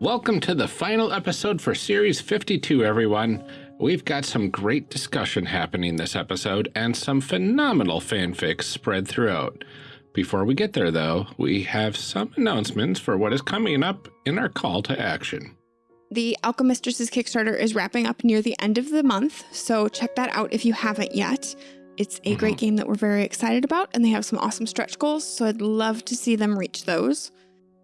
Welcome to the final episode for Series 52, everyone. We've got some great discussion happening this episode and some phenomenal fanfics spread throughout. Before we get there, though, we have some announcements for what is coming up in our call to action. The Alchemistresses Kickstarter is wrapping up near the end of the month, so check that out if you haven't yet. It's a great mm-hmm. game that we're very excited about, and they have some awesome stretch goals, so I'd love to see them reach those.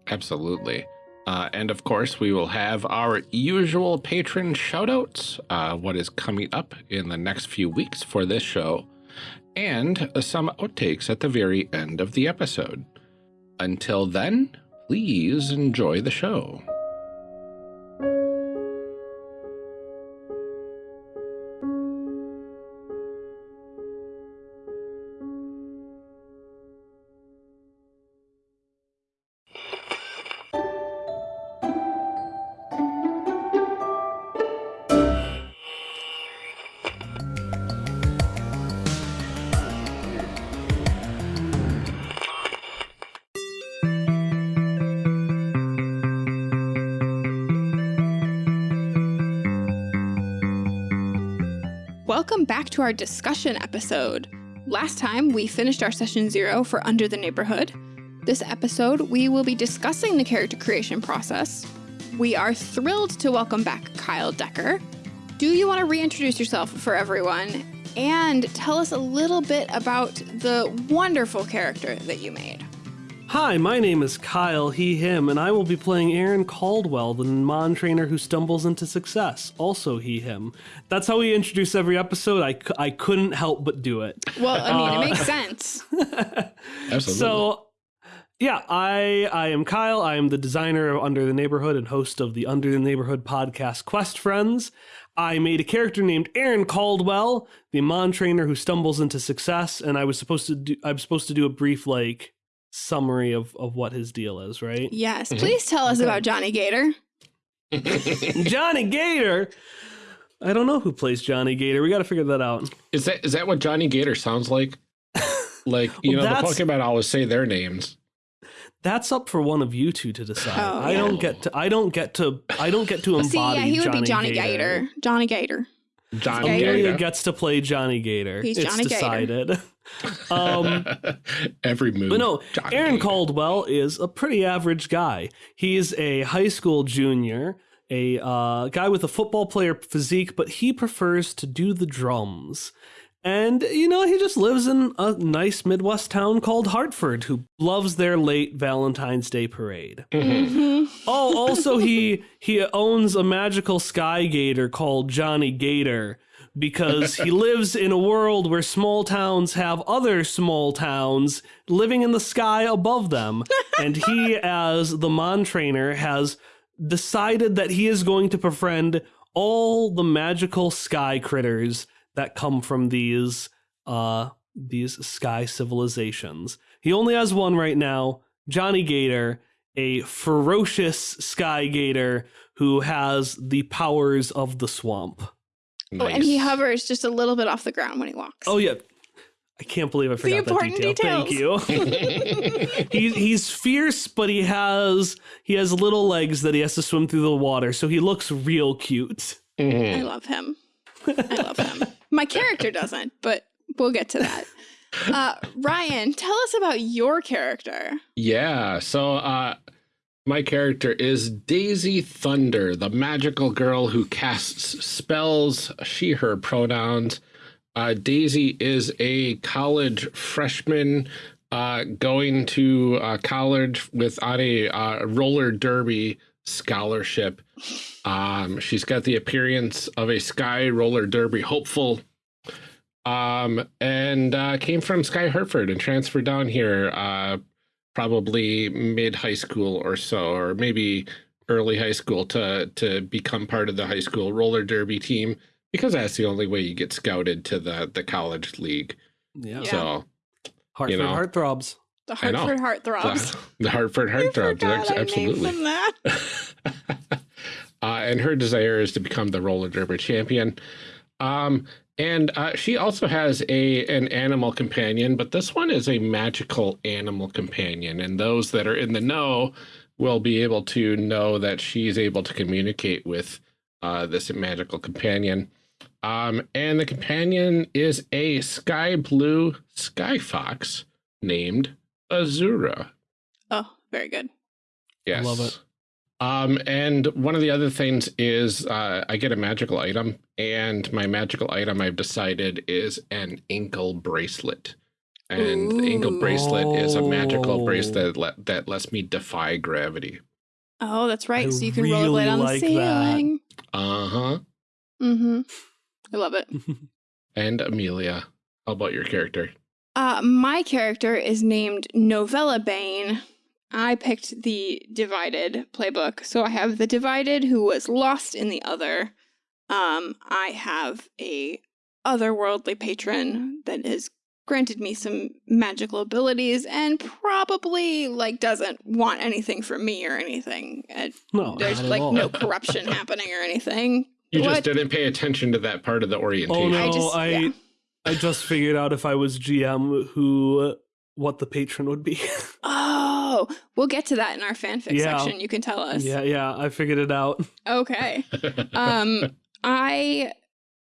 Absolutely. Uh, and of course, we will have our usual patron shoutouts, uh, what is coming up in the next few weeks for this show, and some outtakes at the very end of the episode. Until then, please enjoy the show. Our discussion episode. Last time, we finished our session zero for Under the Neighborhood. This episode, we will be discussing the character creation process. We are thrilled to welcome back Kyle Decker. Do you want to reintroduce yourself for everyone and tell us a little bit about the wonderful character that you made? Hi, my name is Kyle, he, him, and I will be playing Aaron Caldwell, the Mon trainer who stumbles into success. Also, he, him. That's how we introduce every episode. I, I couldn't help but do it. Well, I mean, it uh, makes sense. Absolutely. So, yeah, I I am Kyle. I am the designer of Under the Neighborhood and host of the Under the Neighborhood podcast Quest Friends. I made a character named Aaron Caldwell, the Mon trainer who stumbles into success, and I was supposed to do I'm supposed to do a brief like summary of of what his deal is, right? Yes, mm-hmm. please tell us about Johnny Gator. Johnny Gator. I don't know who plays Johnny Gator. We got to figure that out. is that is that what Johnny Gator sounds like? Like, you Well, know, the that's- Pokemon always say their names. That's up for one of you two to decide. Oh, I yeah. don't get to. I don't get to. I don't get to embody See, yeah, he would Johnny be Johnny Gator. Gator. Johnny Gator. Johnny Amelia Gator. gets to play Johnny Gator. He's it's Johnny Gator. decided. um, Every move. but no, Johnny Aaron Gator. Caldwell is a pretty average guy. He's a high school junior, a uh, guy with a football player physique, but he prefers to do the drums. And, you know, he just lives in a nice Midwest town called Hartford who loves their late Valentine's Day parade. Mm-hmm. Oh, also he he owns a magical sky gator called Johnny Gator because he lives in a world where small towns have other small towns living in the sky above them. and he as the Mon trainer has decided that he is going to befriend all the magical sky critters that come from these uh these sky civilizations. He only has one right now, Johnny Gator, a ferocious sky gator who has the powers of the swamp. Oh, and he hovers just a little bit off the ground when he walks. Oh yeah. I can't believe I forgot that important detail. Thank you. he's he's fierce, but he has he has little legs that he has to swim through the water, so he looks real cute. Mhm. I love him. I love him. My character doesn't, but we'll get to that. Uh, Ryan, tell us about your character. Yeah, so uh my character is Daisy Thunder, the magical girl who casts spells, she her pronouns. Uh Daisy is a college freshman uh going to uh college with on a uh, roller derby scholarship. Um she's got the appearance of a sky roller derby hopeful um and uh came from sky hartford and transferred down here uh probably mid high school or so or maybe early high school to to become part of the high school roller derby team because that's the only way you get scouted to the the college league Yeah. Yeah. so Hartford know. heartthrobs. The Hartford Heartthrobs. the, the hartford heartthrobs absolutely uh, and her desire is to become the roller derby champion. Um, and uh, she also has a an animal companion, but this one is a magical animal companion. And those that are in the know will be able to know that she's able to communicate with uh, this magical companion. Um, and the companion is a sky blue sky fox named Azura. Oh, very good. Yes. I love it. Um, and one of the other things is uh, I get a magical item, and my magical item I've decided is an ankle bracelet. And the ankle Ooh. bracelet is a magical Oh. bracelet let, that lets me defy gravity. Oh, that's right. I so you can really rollerblade on like the ceiling. Uh huh. Mm-hmm. I love it. And Amelia, how about your character? Uh, my character is named Novella Bane. I picked the Divided playbook. So I have the Divided who was lost in the other. Um, I have a otherworldly patron that has granted me some magical abilities and probably like doesn't want anything from me or anything. Uh, no, there's not at like all. no corruption happening or anything. You just didn't pay attention to that part of the orientation. Oh no, I just- I yeah. I just figured out if I was GM who what the patron would be. Oh, we'll get to that in our fanfic Yeah. section. You can tell us. yeah, yeah, I figured it out. Okay. um i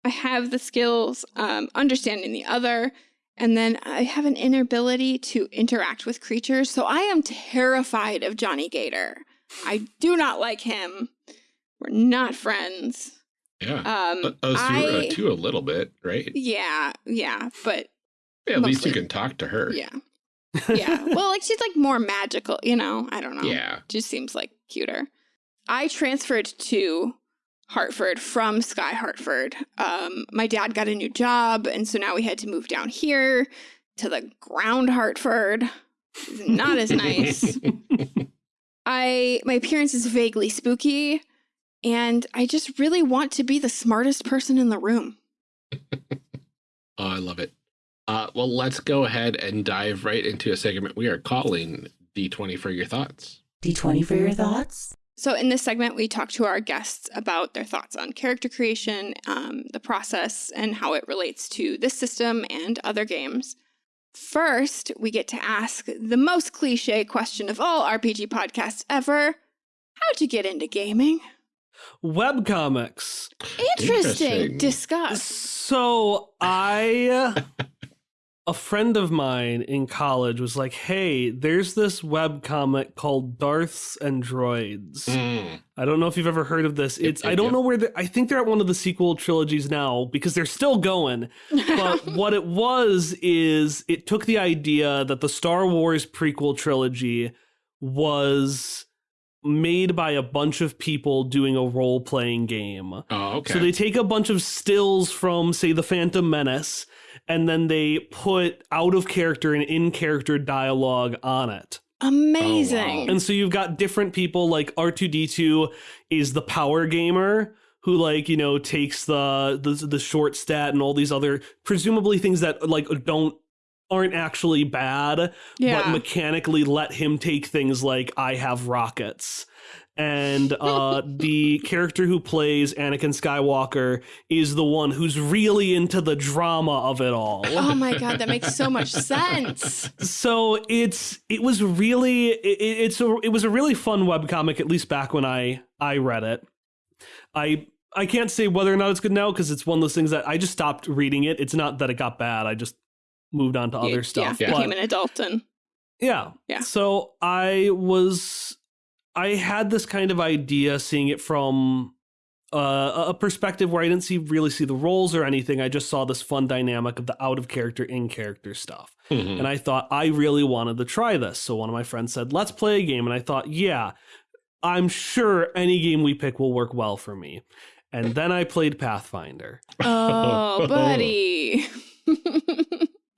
i have the skills um understanding the other and then i have an inability to interact with creatures so i am terrified of johnny gator i do not like him we're not friends yeah. um A- Azura I- too, a little bit, right? yeah yeah but Yeah, at least you can talk to her. yeah yeah well like she's like more magical you know i don't know Yeah. just seems like cuter. I transferred to Hartford from Sky Hartford. Um, my dad got a new job, and so now we had to move down here to the ground Hartford. Not as nice. I my appearance is vaguely spooky, and I just really want to be the smartest person in the room. Oh, I love it. Uh, well, let's go ahead and dive right into a segment we are calling D20 for your thoughts. D20 for your thoughts? So, in this segment, we talk to our guests about their thoughts on character creation, um, the process, and how it relates to this system and other games. First, we get to ask the most cliche question of all RPG podcasts ever How'd you get into gaming? Webcomics. Interesting. Interesting. Discuss. So I a friend of mine in college was like, "Hey, there's this web comic called Darths and Droids." Mm. I don't know if you've ever heard of this. Yep, It's yep, I don't yep. know where the, I think they're at one of the sequel trilogies now because they're still going. But what it was is it took the idea that the Star Wars prequel trilogy was made by a bunch of people doing a role-playing game. Oh, okay. So they take a bunch of stills from, say, the Phantom Menace, and then they put out of character and in character dialogue on it. Amazing. Oh, and so you've got different people like R2D2 is the power gamer who like, you know, takes the the, the short stat and all these other presumably things that like don't aren't actually bad, but mechanically let him take things like I have rockets. And uh, the character who plays Anakin Skywalker is the one who's really into the drama of it all. oh my God, that makes so much sense. So it's it was really it, it's a, it was a really fun webcomic at least back when I I read it. I I can't say whether or not it's good now because it's one of those things that I just stopped reading it. It's not that it got bad. I just moved on to You- other stuff. Yeah, But- became an adult and yeah. Yeah. So I was I had this kind of idea seeing it from uh, a perspective where I didn't see really see the roles or anything. I just saw this fun dynamic of the out of character in character stuff. Mhm. And I thought I really wanted to try this. So one of my friends said, "Let's play a game." And I thought, "Yeah, I'm sure any game we pick will work well for me." And then I played Pathfinder. Oh, buddy.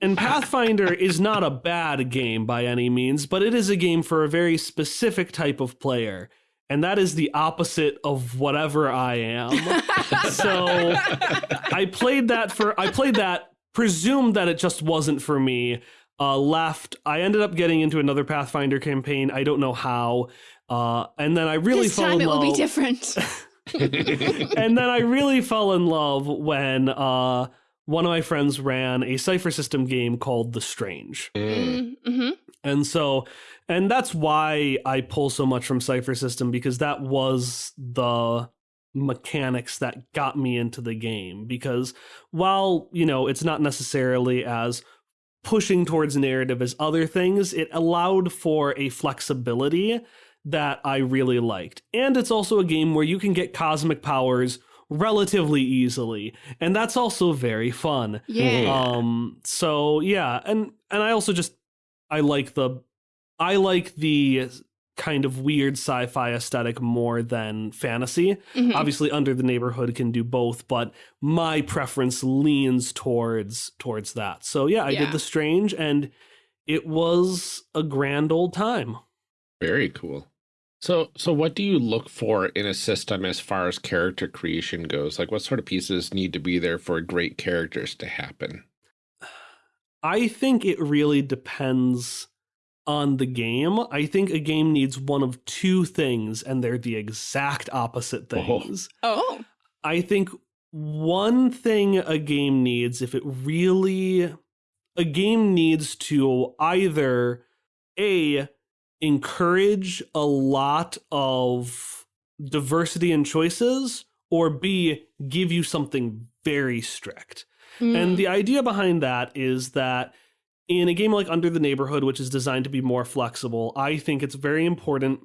And Pathfinder is not a bad game by any means, but it is a game for a very specific type of player. And that is the opposite of whatever I am. so I played that for I played that, presumed that it just wasn't for me. Uh, left. I ended up getting into another Pathfinder campaign. I don't know how. Uh, and then I really this fell time in it will love. be different. and then I really fell in love when uh, one of my friends ran a Cypher System game called The Strange. Mm. mm-hmm. And so, and that's why I pull so much from Cypher System because that was the mechanics that got me into the game. Because while, you know, it's not necessarily as pushing towards narrative as other things, it allowed for a flexibility that I really liked. And it's also a game where you can get cosmic powers relatively easily and that's also very fun Yeah. um so yeah and and i also just i like the i like the kind of weird sci-fi aesthetic more than fantasy Mhm. obviously under the neighborhood can do both but my preference leans towards towards that so yeah i Yeah. did the strange and it was a grand old time Very cool. So, so what do you look for in a system as far as character creation goes? Like, what sort of pieces need to be there for great characters to happen? I think it really depends on the game. I think a game needs one of two things, and they're the exact opposite Oh. things. oh. I think one thing a game needs, if it really, a game needs to either A, encourage a lot of diversity in choices, or B, give you something very strict. Mm. And the idea behind that is that in a game like Under the Neighborhood, which is designed to be more flexible, I think it's very important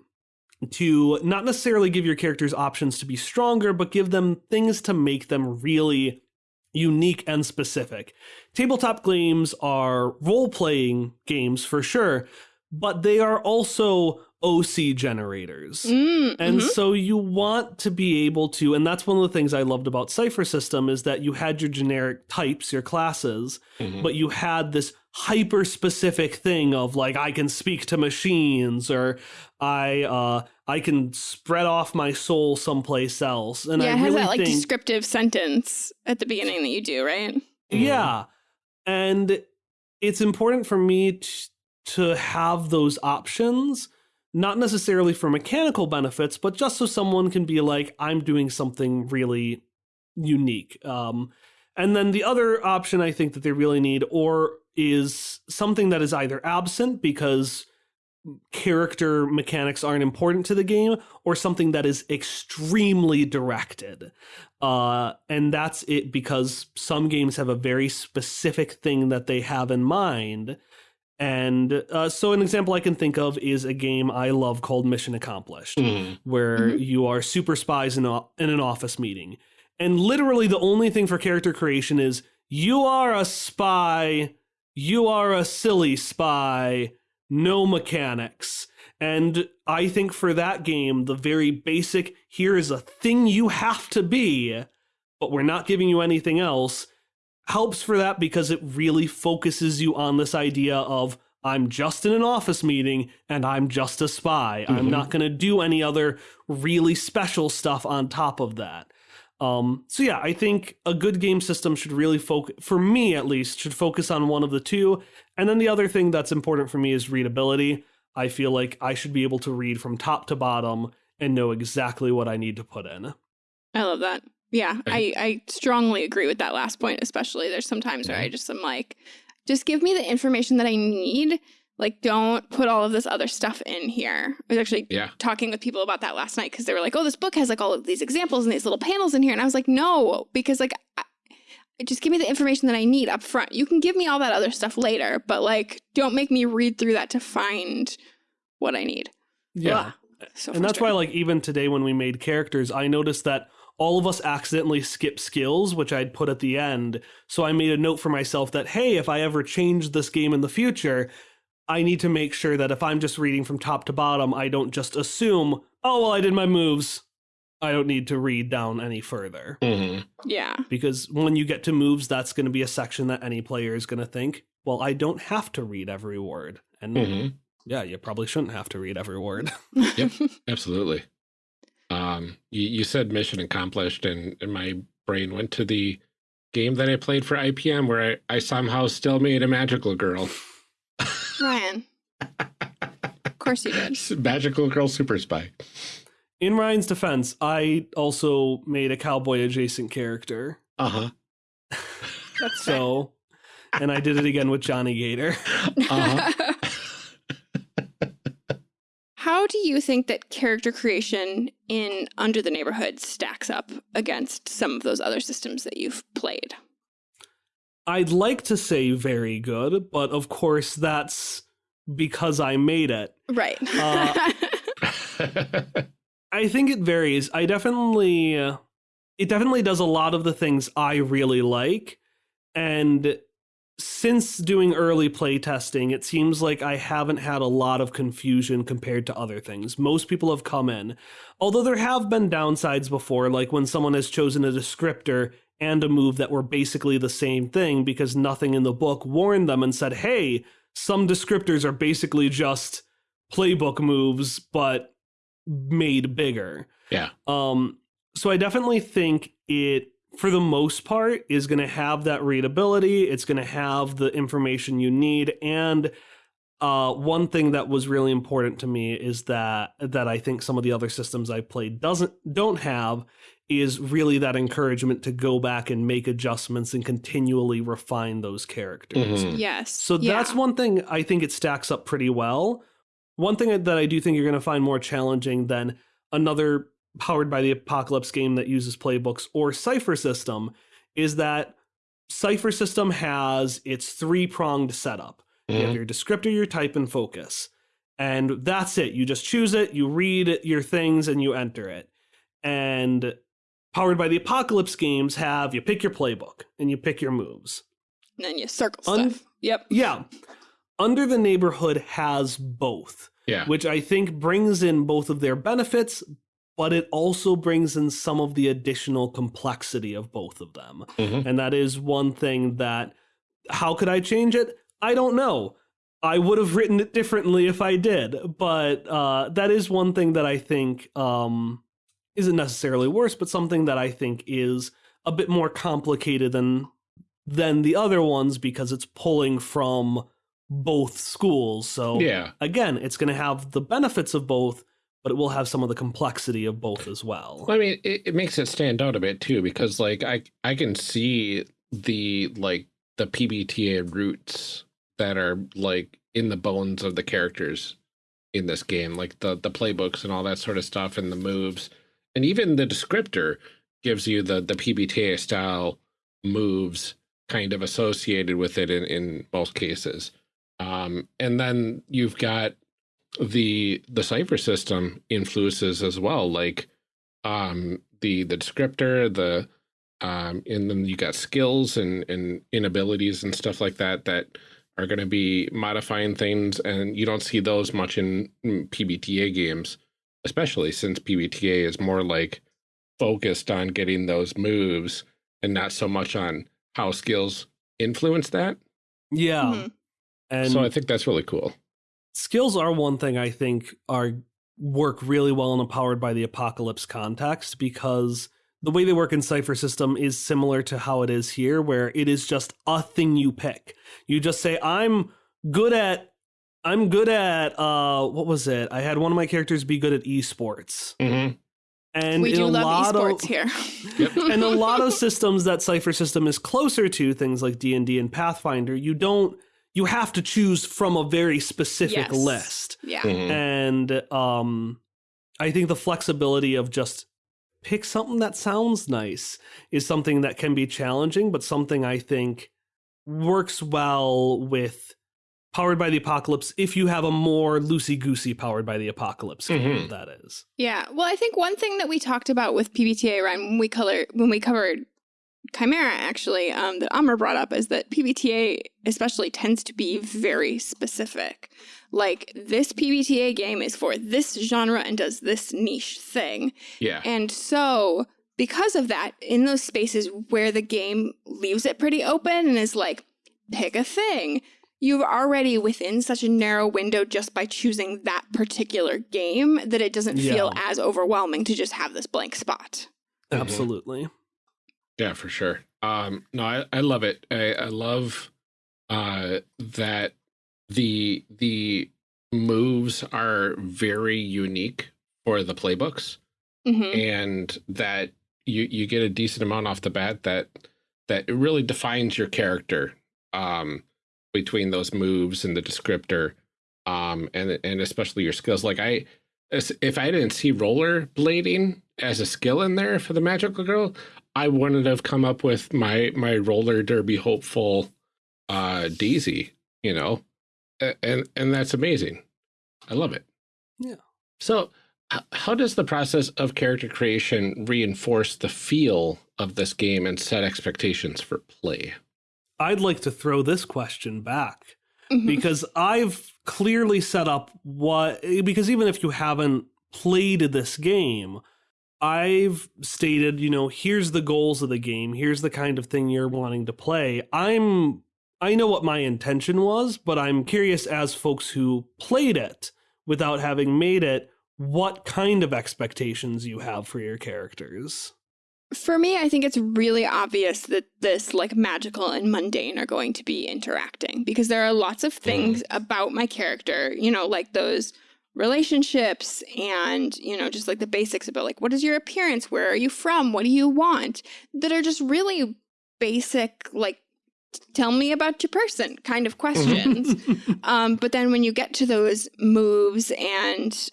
to not necessarily give your characters options to be stronger, but give them things to make them really unique and specific. Tabletop games are role playing games for sure, but they are also OC generators. Mm, And mhm. so you want to be able to, and that's one of the things I loved about Cypher System is that you had your generic types, your classes, Mhm. but you had this hyper specific thing of like I can speak to machines or I uh I can spread off my soul someplace else. And yeah, I it has really that like think descriptive sentence at the beginning that you do, right? Mhm. yeah. And it's important for me t- to have those options, not necessarily for mechanical benefits, but just so someone can be like, I'm doing something really unique. Um, and then the other option I think that they really need, or is something that is either absent because character mechanics aren't important to the game, or something that is extremely directed. Uh, and that's it because some games have a very specific thing that they have in mind. And uh, so, an example I can think of is a game I love called Mission Accomplished Mhm. where Mhm. you are super spies in, a, in an office meeting. And literally, the only thing for character creation is you are a spy, you are a silly spy, no mechanics. And I think for that game, the very basic here is a thing you have to be, but we're not giving you anything else helps for that because it really focuses you on this idea of I'm just in an office meeting and I'm just a spy. I'm Mhm. not going to do any other really special stuff on top of that. Um, so yeah, I think a good game system should really focus, for me at least, should focus on one of the two. And then the other thing that's important for me is readability. I feel like I should be able to read from top to bottom and know exactly what I need to put in. I love that. Yeah, I, Right. I strongly agree with that last point, especially. There's some times where. I just am like, just give me the information that I need. Like, don't put all of this other stuff in here. I was actually Yeah. talking with people about that last night because they were like, oh, this book has like all of these examples and these little panels in here. And I was like, no, because like, I, just give me the information that I need up front. You can give me all that other stuff later, but like, don't make me read through that to find what I need. Yeah. Ugh, so and that's why like even today when we made characters i noticed that all of us accidentally skip skills which i'd put at the end so i made a note for myself that hey if i ever change this game in the future i need to make sure that if i'm just reading from top to bottom i don't just assume oh well i did my moves i don't need to read down any further Mhm. yeah. because when you get to moves that's going to be a section that any player is going to think well i don't have to read every word and Mhm. yeah you probably shouldn't have to read every word Yep. Absolutely. Um, you, you said mission accomplished, and, and my brain went to the game that I played for IPM where I, I somehow still made a magical girl. Ryan. Of course you did. magical girl super spy. In Ryan's defense, I also made a cowboy adjacent character. Uh huh. So, and I did it again with Johnny Gator. Uh-huh. how do you think that character creation in Under the Neighborhood stacks up against some of those other systems that you've played? I'd like to say very good, but of course that's because I made it. Right. Uh, I think it varies. I definitely uh, it definitely does a lot of the things I really like and since doing early play testing, it seems like I haven't had a lot of confusion compared to other things. Most people have come in. Although there have been downsides before, like when someone has chosen a descriptor and a move that were basically the same thing because nothing in the book warned them and said, hey, some descriptors are basically just playbook moves, but made bigger. yeah. Um, so I definitely think it, for the most part, is going to have that readability. It's going to have the information you need, and uh, one thing that was really important to me is that that I think some of the other systems I played doesn't don't have is really that encouragement to go back and make adjustments and continually refine those characters. Mhm. yes. So Yeah. that's one thing I think it stacks up pretty well. One thing that I do think you're going to find more challenging than another powered by the apocalypse game that uses playbooks or Cypher System is that Cypher System has its three pronged setup. You have Mhm. your descriptor, your type, and focus. And that's it. You just choose it, you read your things, and you enter it. And powered by the apocalypse games have you pick your playbook and you pick your moves. And then you circle Un- stuff. Yep. Yeah. Under the Neighborhood has both, Yeah. which I think brings in both of their benefits, but it also brings in some of the additional complexity of both of them. Mhm. And that is one thing that, how could I change it? I don't know. I would have written it differently if I did, but uh, that is one thing that I think um, isn't necessarily worse, but something that I think is a bit more complicated than than the other ones because it's pulling from both schools. So Yeah. again, it's going to have the benefits of both, but it will have some of the complexity of both as well. Well, I mean, it, it makes it stand out a bit too, because like I I can see the like the PBTA roots that are like in the bones of the characters in this game, like the the playbooks and all that sort of stuff, and the moves, and even the descriptor gives you the the PBTA style moves kind of associated with it in in most cases. Um, and then you've got the the Cypher System influences as well, like um the the descriptor the um and then you got skills and and inabilities and stuff like that that are going to be modifying things and you don't see those much in, in pbta games especially since pbta is more like focused on getting those moves and not so much on how skills influence that Yeah. Mhm. And so i think that's really cool skills are one thing I think are work really well in a powered by the apocalypse context because the way they work in Cypher System is similar to how it is here, where it is just a thing you pick. You just say, I'm good at I'm good at uh what was it? I had one of my characters be good at esports. Mhm. And we do a love lot esports of, here. Yep. and a lot of systems that Cypher System is closer to, things like D&D and Pathfinder, you don't you have to choose from a very specific Yes. list yeah. Mhm. and um i think the flexibility of just pick something that sounds nice is something that can be challenging but something i think works well with powered by the apocalypse if you have a more loosey goosey powered by the apocalypse game Mhm. that is Yeah. Well, I think one thing that we talked about with PBTA Ryan when we color when we covered Chimera actually, um, that Amr brought up is that PBTA especially tends to be very specific. Like this PBTA game is for this genre and does this niche thing. yeah And so because of that, in those spaces where the game leaves it pretty open and is like, pick a thing, you're already within such a narrow window just by choosing that particular game that it doesn't feel as overwhelming to just have this blank spot. Absolutely Yeah, for sure. Um, no, I, I love it. I, I love uh, that the the moves are very unique for the playbooks, hmm and that you you get a decent amount off the bat that that it really defines your character um, between those moves and the descriptor. um, and and especially your skills. Like I, if I didn't see roller blading as a skill in there for the magical girl, I wouldn't have come up with my my roller derby hopeful uh, Daisy. You know, and and that's amazing. I love it. Yeah. So, how does the process of character creation reinforce the feel of this game and set expectations for play? I'd like to throw this question back Mhm. because I've clearly set up what because even if you haven't played this game, I've stated, you know, here's the goals of the game, here's the kind of thing you're wanting to play. I'm I know what my intention was, but I'm curious as folks who played it without having made it, what kind of expectations you have for your characters. For me, I think it's really obvious that this like magical and mundane are going to be interacting because there are lots of mm-hmm. things about my character, you know, like those relationships and, you know, just like the basics about like what is your appearance, where are you from, what do you want, that are just really basic like tell me about your person kind of questions. um but then when you get to those moves and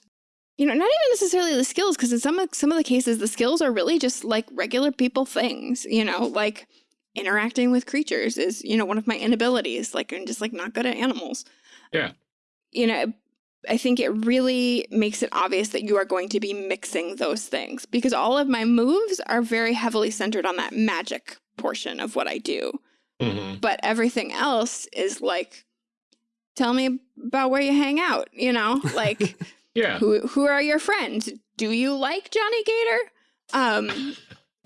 you know, not even necessarily the skills, because in some of, some of the cases, the skills are really just like regular people things. You know, like interacting with creatures is you know one of my inabilities. Like I'm just like not good at animals. Yeah. You know, I think it really makes it obvious that you are going to be mixing those things because all of my moves are very heavily centered on that magic portion of what I do. Mhm. But everything else is like, tell me about where you hang out. You know, like Yeah. who who are your friends? Do you like Johnny Gator? Um,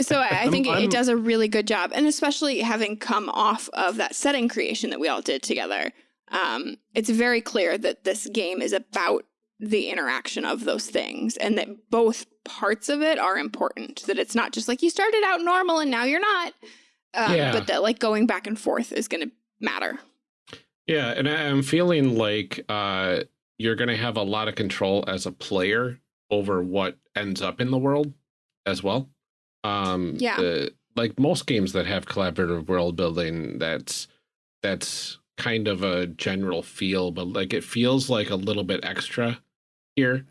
so I, I I'm- think I'm- it does a really good job, and especially having come off of that setting creation that we all did together, um, it's very clear that this game is about the interaction of those things, and that both parts of it are important. That it's not just like you started out normal and now you're not, um, Yeah. but that like going back and forth is going to matter. Yeah, and I- I'm feeling like uh, you're going to have a lot of control as a player over what ends up in the world as well. Um, Yeah. the- like most games that have collaborative world building, that's that's kind of a general feel, but like it feels like a little bit extra here,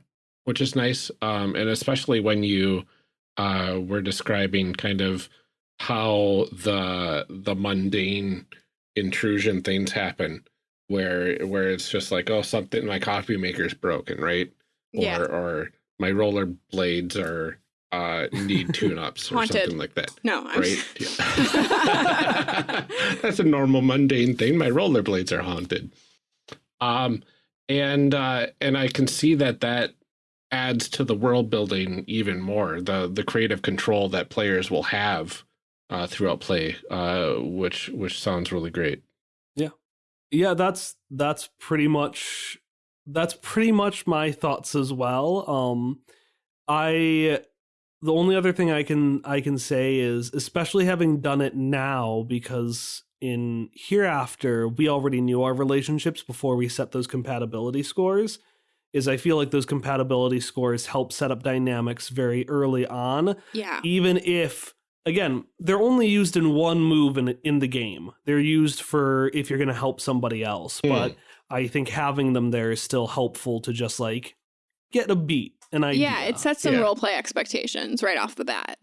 which is nice. Um, and especially when you uh, were describing kind of how the the mundane intrusion things happen where where it's just like oh something my coffee maker's broken right or yeah, or my roller blades are uh need tune-ups or Haunted. something like that no, I'm right? Yeah. that's a normal mundane thing. My rollerblades are haunted. Um and uh and i can see that that adds to the world building even more the the creative control that players will have uh throughout play uh which which sounds really great. Yeah, yeah that's that's pretty much that's pretty much my thoughts as well. Um i the only other thing i can i can say is especially having done it now because in hereafter we already knew our relationships before we set those compatibility scores is i feel like those compatibility scores help set up dynamics very early on yeah, even if again they're only used in one move in in the game. They're used for if you're going to help somebody else Hmm. but i think having them there is still helpful to just like get a beat an idea yeah. It sets some Yeah. role play expectations right off the bat.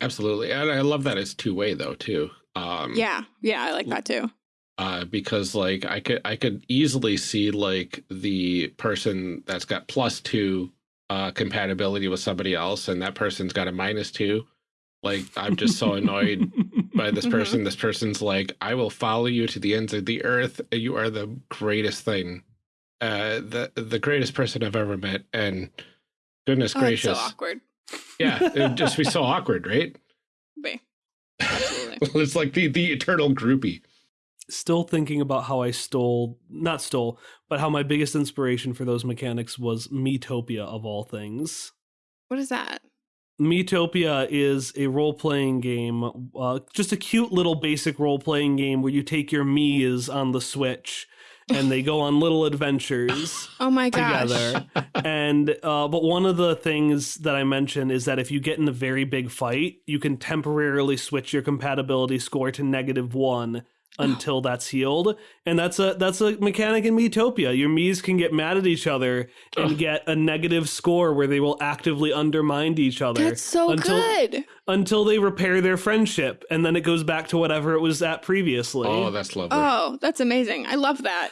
absolutely and i love that it's two-way though too um Yeah, yeah, I like that too. uh because like i could i could easily see like the person that's got plus two uh compatibility with somebody else and that person's got a minus two like i'm just so annoyed by this Mhm. person this person's like i will follow you to the ends of the earth you are the greatest thing uh the the greatest person i've ever met and goodness Oh, it's so gracious awkward. yeah it would just be so awkward right Be- Absolutely. it's like the the eternal groupie still thinking about how i stole not stole but how my biggest inspiration for those mechanics was Miitopia of all things What is that? Miitopia is a role playing game, uh, just a cute little basic role playing game where you take your Mii's on the Switch and they go on little adventures Oh my gosh. together. and uh, but one of the things that I mentioned is that if you get in a very big fight, you can temporarily switch your compatibility score to negative one until that's healed. And that's a that's a mechanic in Miitopia. Your Miis can get mad at each other and Ugh. get a negative score where they will actively undermine each other That's so until good. until they repair their friendship and then it goes back to whatever it was at previously. Oh, that's lovely. Oh, that's amazing. I love that.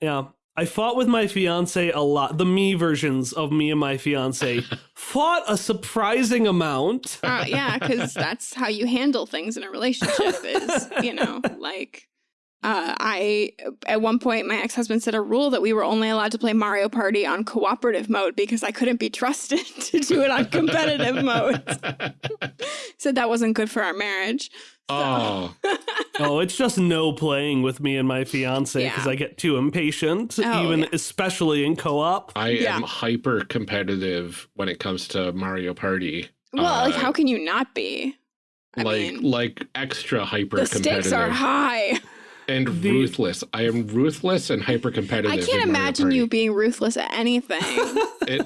Yeah. I fought with my fiance a lot. The Mii versions of me and my fiance fought a surprising amount. Uh, yeah, because that's how you handle things in a relationship. Is you know like. Uh, I at one point my ex husband set a rule that we were only allowed to play Mario Party on cooperative mode because I couldn't be trusted to do it on competitive mode. Said that wasn't good for our marriage. So- oh, Oh, it's just no playing with me and my fiance because Yeah. I get too impatient, Oh, even yeah. especially in co-op. I Yeah. am hyper competitive when it comes to Mario Party. well, like Uh, how can you not be? I like mean, like extra hyper the competitive stakes are high. And The- ruthless. I am ruthless and hyper competitive. I can't imagine you being ruthless at anything. It,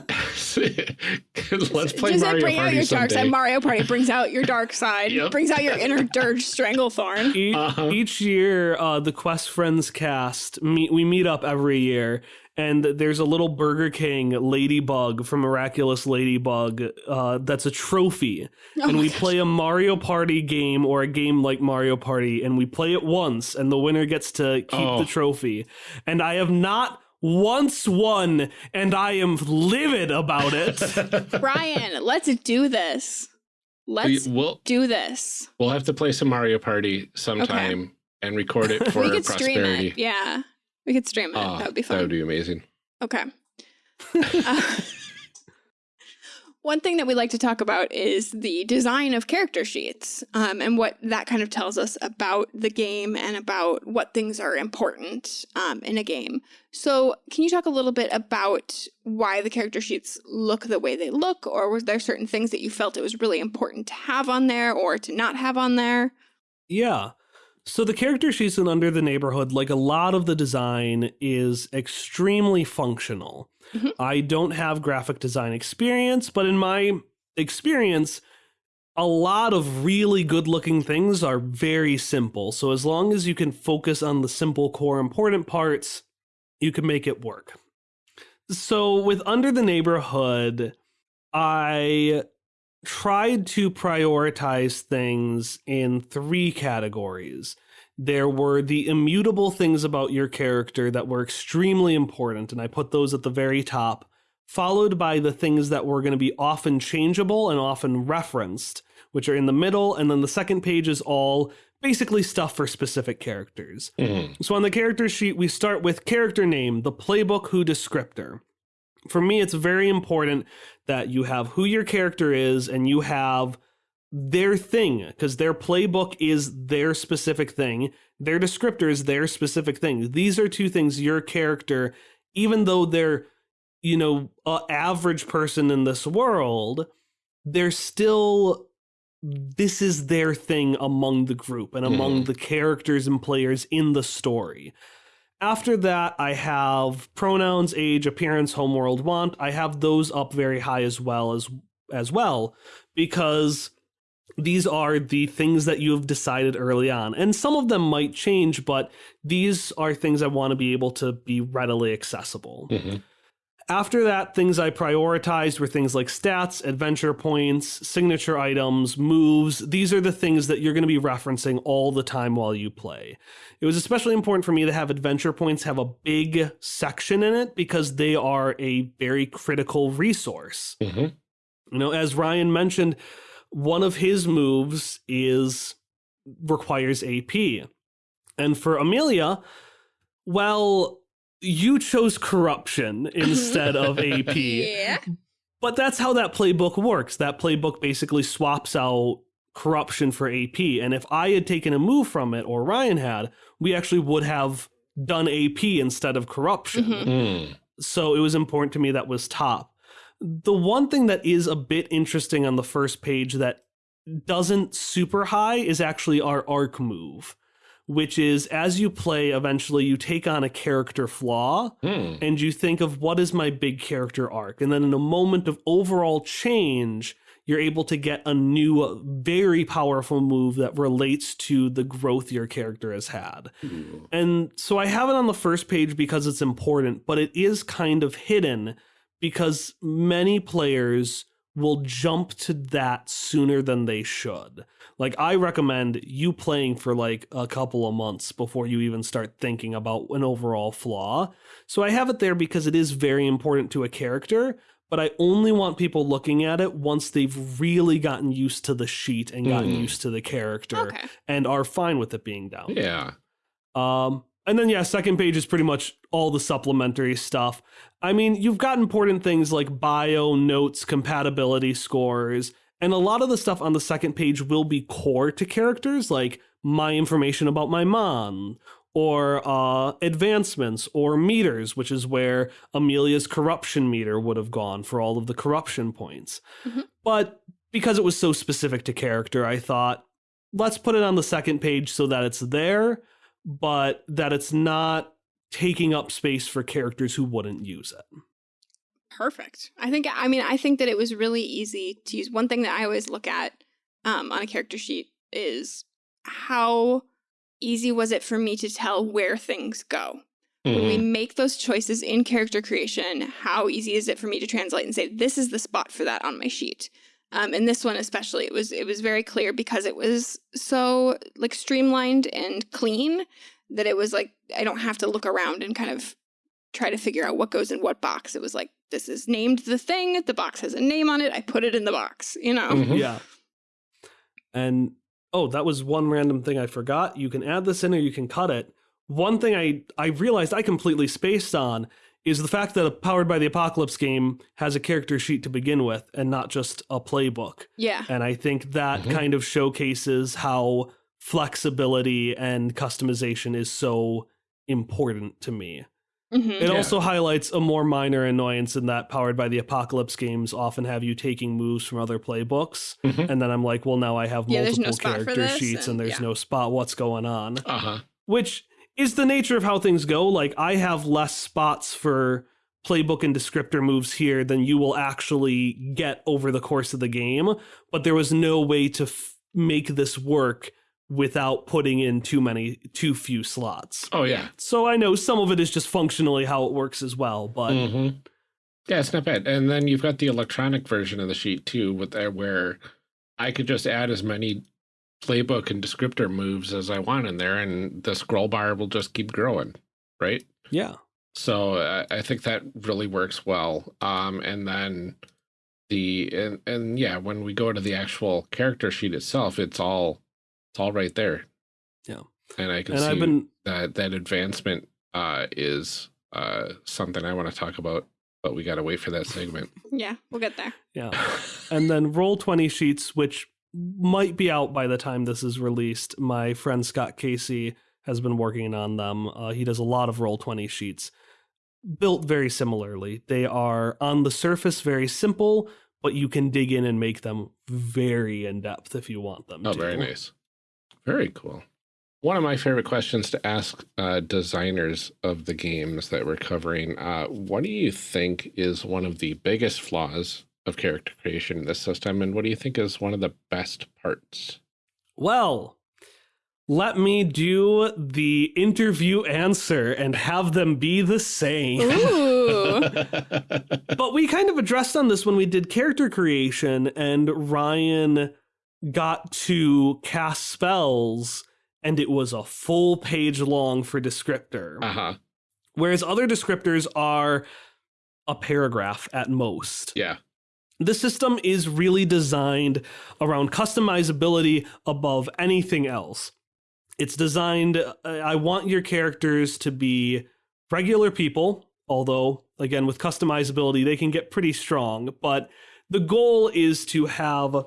let's play Does Mario it bring out Party your dark side? Mario Party brings out your dark side, Yep. brings out your inner dirge Stranglethorn. E- Uh-huh. Each year, uh, the Quest Friends cast meet. We meet up every year, and there's a little Burger King ladybug from Miraculous Ladybug. Uh, that's a trophy, Oh and we gosh. play a Mario Party game or a game like Mario Party, and we play it once, and the winner gets to keep Oh. the trophy. And I have not once won, and I am livid about it. Brian, let's do this. Let's we'll do this. we'll have to play some Mario Party sometime and record it for we could stream prosperity. it. Yeah, we could stream it. Ah, that would be fun. That would be amazing. Okay. Uh, one thing that we like to talk about is the design of character sheets um, and what that kind of tells us about the game and about what things are important um, in a game. So, can you talk a little bit about why the character sheets look the way they look, or were there certain things that you felt it was really important to have on there or to not have on there? Yeah. So the character she's in Under the Neighborhood, like a lot of the design, is extremely functional. Mhm. I don't have graphic design experience, but in my experience, a lot of really good looking things are very simple. So as long as you can focus on the simple core important parts, you can make it work. So with Under the Neighborhood, I tried to prioritize things in three categories. There were the immutable things about your character that were extremely important, and I put those at the very top, followed by the things that were going to be often changeable and often referenced, which are in the middle, and then the second page is all basically stuff for specific characters. Mhm. So on the character sheet, we start with character name, the playbook who descriptor. For me, it's very important that you have who your character is and you have their thing because their playbook is their specific thing. Their descriptor is their specific thing. These are two things your character, even though they're, you know, a average person in this world, they're still this is their thing among the group and among Mhm. the characters and players in the story. After that, I have pronouns, age, appearance, homeworld, want. I have those up very high as well as as well because these are the things that you have decided early on. And some of them might change, but these are things I want to be able to be readily accessible. Mhm. After that, things I prioritized were things like stats, adventure points, signature items, moves. These are the things that you're going to be referencing all the time while you play. It was especially important for me to have adventure points have a big section in it because they are a very critical resource. Mhm. You know, as Ryan mentioned, one of his moves is requires AP. And for Amelia, well, you chose corruption instead of AP. Yeah. But that's how that playbook works. That playbook basically swaps out corruption for AP. And if I had taken a move from it, or Ryan had, we actually would have done AP instead of corruption. Mhm. Mm. So it was important to me that was top. The one thing that is a bit interesting on the first page that doesn't super high is actually our arc move, which is as you play, eventually you take on a character flaw Mm. and you think of what is my big character arc. And then in a moment of overall change, you're able to get a new, very powerful move that relates to the growth your character has had. Ooh. And so I have it on the first page because it's important, but it is kind of hidden because many players will jump to that sooner than they should. Like I recommend you playing for like a couple of months before you even start thinking about an overall flaw. So I have it there because it is very important to a character, but I only want people looking at it once they've really gotten used to the sheet and gotten Hmm. used to the character Okay. and are fine with it being down. Yeah. Um, and then yeah, second page is pretty much all the supplementary stuff. I mean, you've got important things like bio, notes, compatibility scores, and a lot of the stuff on the second page will be core to characters, like my information about my mom, or uh, advancements, or meters, which is where Amelia's corruption meter would have gone for all of the corruption points. Mhm. But because it was so specific to character, I thought, let's put it on the second page so that it's there but that it's not taking up space for characters who wouldn't use it. Perfect. I think, I mean, I think that it was really easy to use. One thing that I always look at um, on a character sheet is how easy was it for me to tell where things go? When we Mhm. make those choices in character creation, how easy is it for me to translate and say, this is the spot for that on my sheet? Um, and this one especially, it was it was very clear because it was so like streamlined and clean that it was like I don't have to look around and kind of try to figure out what goes in what box. It was like this is named the thing, the box has a name on it, I put it in the box, you know. Mhm. Yeah. And oh, that was one random thing I forgot. You can add this in or you can cut it. One thing I I realized I completely spaced on is the fact that a powered by the apocalypse game has a character sheet to begin with and not just a playbook. Yeah. And I think that Mhm. kind of showcases how flexibility and customization is so important to me. hmm It Yeah. also highlights a more minor annoyance in that powered by the apocalypse games often have you taking moves from other playbooks. Mhm. And then I'm like, well, now I have Yeah, multiple no character sheets and and- there's yeah. no spot. What's going on? Uh-huh. Which is the nature of how things go. Like, I have less spots for playbook and descriptor moves here than you will actually get over the course of the game. But there was no way to f- make this work without putting in too many, too few slots. Oh yeah. So I know some of it is just functionally how it works as well, but Mhm. Yeah, it's not bad. And then you've got the electronic version of the sheet too, with that where I could just add as many playbook and descriptor moves as I want in there, and the scroll bar will just keep growing, right? yeah. So uh, I think that really works well. Um, and then the and and yeah, when we go to the actual character sheet itself, it's all it's all right there. Yeah. and I can And see I've been that that advancement uh, is uh, something I want to talk about, but we got to wait for that segment. Yeah, we'll get there. yeah. and then Roll20 sheets which might be out by the time this is released my friend scott casey has been working on them uh, he does a lot of Roll20 sheets built very similarly they are on the surface very simple but you can dig in and make them very in depth if you want them oh, to. very nice, very cool. One of my favorite questions to ask uh, designers of the games that we're covering: uh, What do you think is one of the biggest flaws of character creation in this system, and what do you think is one of the best parts? well let me do the interview answer and have them be the same but we kind of addressed on this when we did character creation and Ryan got to cast spells and it was a full page long for descriptor. uh huh. Whereas other descriptors are a paragraph at most. Yeah. The system is really designed around customizability above anything else. It's designed, uh, I want your characters to be regular people, although, again, with customizability, they can get pretty strong. But the goal is to have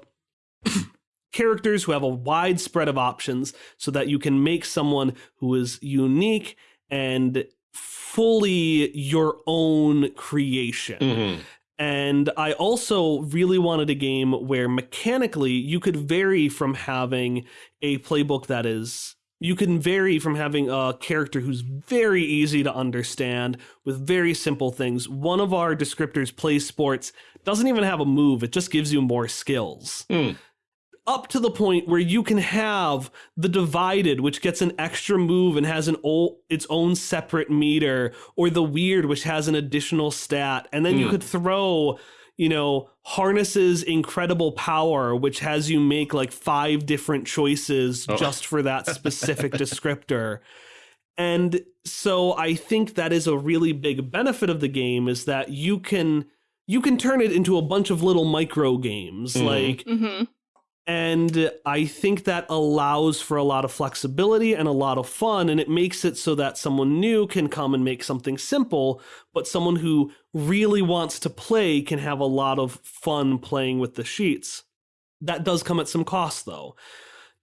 characters who have a wide spread of options so that you can make someone who is unique and fully your own creation. Mhm. And I also really wanted a game where mechanically you could vary from having a playbook that is, you can vary from having a character who's very easy to understand with very simple things. One of our descriptors plays sports, doesn't even have a move, it just gives you more skills. Hmm. Up to the point where you can have the divided, which gets an extra move and has an o- its own separate meter, or the weird, which has an additional stat, and then you Hmm. could throw you know, harnesses incredible power, which has you make like five different choices Oh. just for that specific descriptor. And so I think that is a really big benefit of the game is that you can you can turn it into a bunch of little micro games Mhm. like Mm-hmm. And I think that allows for a lot of flexibility and a lot of fun. And it makes it so that someone new can come and make something simple, but someone who really wants to play can have a lot of fun playing with the sheets. That does come at some cost, though.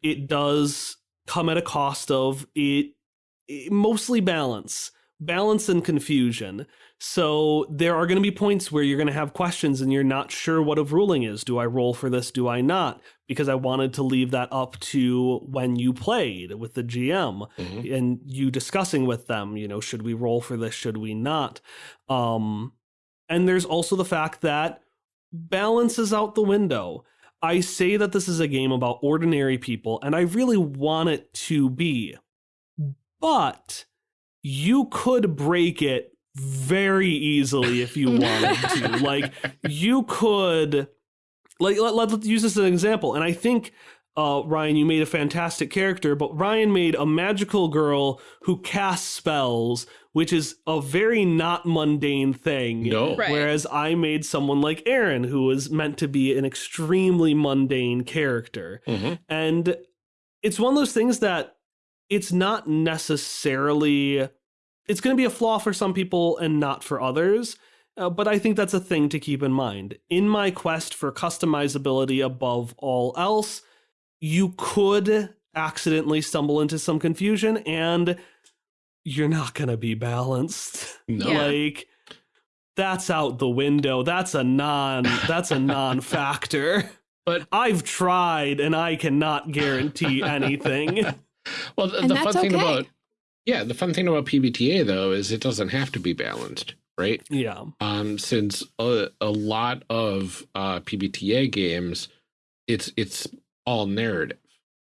It does come at a cost of it, it mostly balance, balance and confusion. So there are going to be points where you're going to have questions and you're not sure what a ruling is. Do I roll for this? Do I not? Because I wanted to leave that up to when you played with the GM Mhm. and you discussing with them, you know, should we roll for this? Should we not? Um, and there's also the fact that balance is out the window. I say that this is a game about ordinary people, and I really want it to be. But you could break it very easily if you wanted to. Like, you could, like, let, let, us use this as an example. And I think, uh, Ryan, you made a fantastic character, but Ryan made a magical girl who casts spells, which is a very not mundane thing. No. Right. Whereas I made someone like Aaron, who was meant to be an extremely mundane character. Mhm. And it's one of those things that it's not necessarily, it's going to be a flaw for some people and not for others. Uh, but I think that's a thing to keep in mind. In my quest for customizability above all else, you could accidentally stumble into some confusion and you're not going to be balanced. No. Yeah. Like that's out the window. That's a non that's a non-factor. But- I've tried and I cannot guarantee anything. Well, the, the fun thing okay. about yeah, the fun thing about PBTA though is it doesn't have to be balanced, right? yeah. Um, since a, a lot of uh, PBTA games, it's it's all narrative.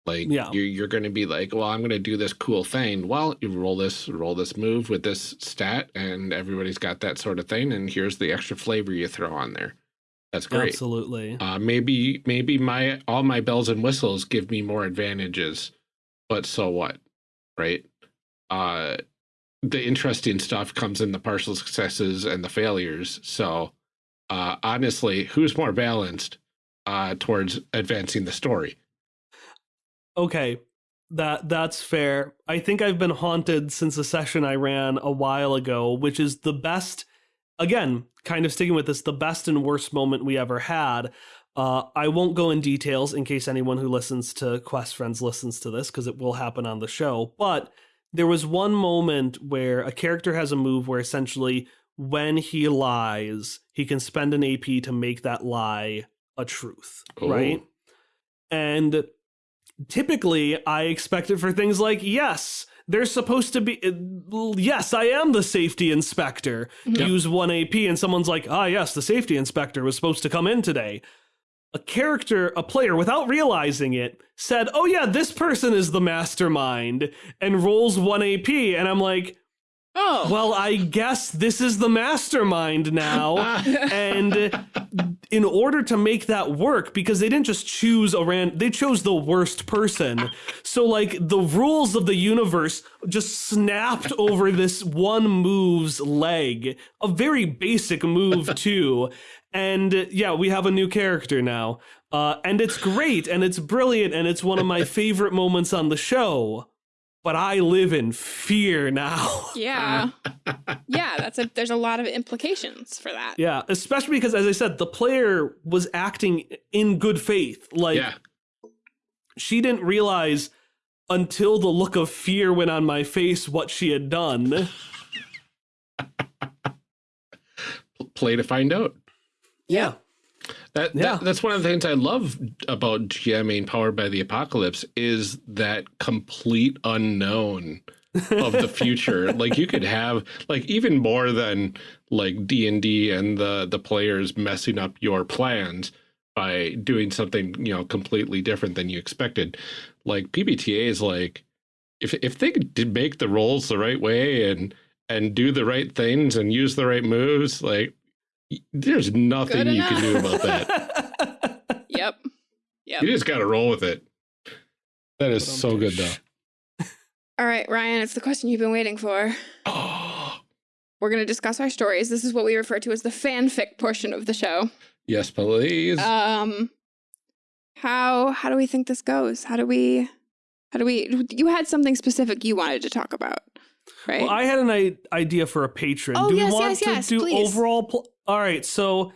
Like Yeah. you're you're going to be like, well, I'm going to do this cool thing. Well, you roll this roll this move with this stat, and everybody's got that sort of thing. And here's the extra flavor you throw on there. That's great. Absolutely. Uh, maybe maybe my all my bells and whistles give me more advantages, but so what, right? Uh, the interesting stuff comes in the partial successes and the failures. So, uh, honestly, who's more balanced uh, towards advancing the story? Okay. That that's fair. I think I've been haunted since a session I ran a while ago, which is the best again, kind of sticking with this, the best and worst moment we ever had. Uh, I won't go in details in case anyone who listens to Quest Friends listens to this, because it will happen on the show. But there was one moment where a character has a move where essentially when he lies, he can spend an AP to make that lie a truth, Oh. right? And typically I expect it for things like, yes, there's supposed to be, uh, yes, I am the safety inspector. Yep. Use one AP, and someone's like, ah, yes, the safety inspector was supposed to come in today. A character, a player, without realizing it, said, oh, yeah, this person is the mastermind, and rolls one AP. And I'm like, Oh. well, I guess this is the mastermind now. and in order to make that work, because they didn't just choose a ran, they chose the worst person. So, like, the rules of the universe just snapped over this one move's leg. A very basic move, too. And uh, yeah, we have a new character now. Uh, and it's great and it's brilliant and it's one of my favorite moments on the show. But I live in fear now. yeah. yeah, that's a there's a lot of implications for that. Yeah, especially because, as I said, the player was acting in good faith. Like, yeah, she didn't realize until the look of fear went on my face what she had done. play to find out. Yeah. That, Yeah. that that's one of the things I love about GMing Powered by the Apocalypse is that complete unknown of the future. like you could have like even more than like D and D and the the players messing up your plans by doing something you know completely different than you expected. Like PBTA is like if if they did make the rolls the right way and and do the right things and use the right moves, like there's nothing you can do about that. Yep. Yep. You just got to roll with it. That is so good though. All right, Ryan, it's the question you've been waiting for. Oh, We're going to discuss our stories. This is what we refer to as the fanfic portion of the show. yes, please. Um how how do we think this goes? How do we how do we you had something specific you wanted to talk about, right? Well, I had an idea for a patron. Oh, do we want yes, to yes, do please. overall? Pl- All right, so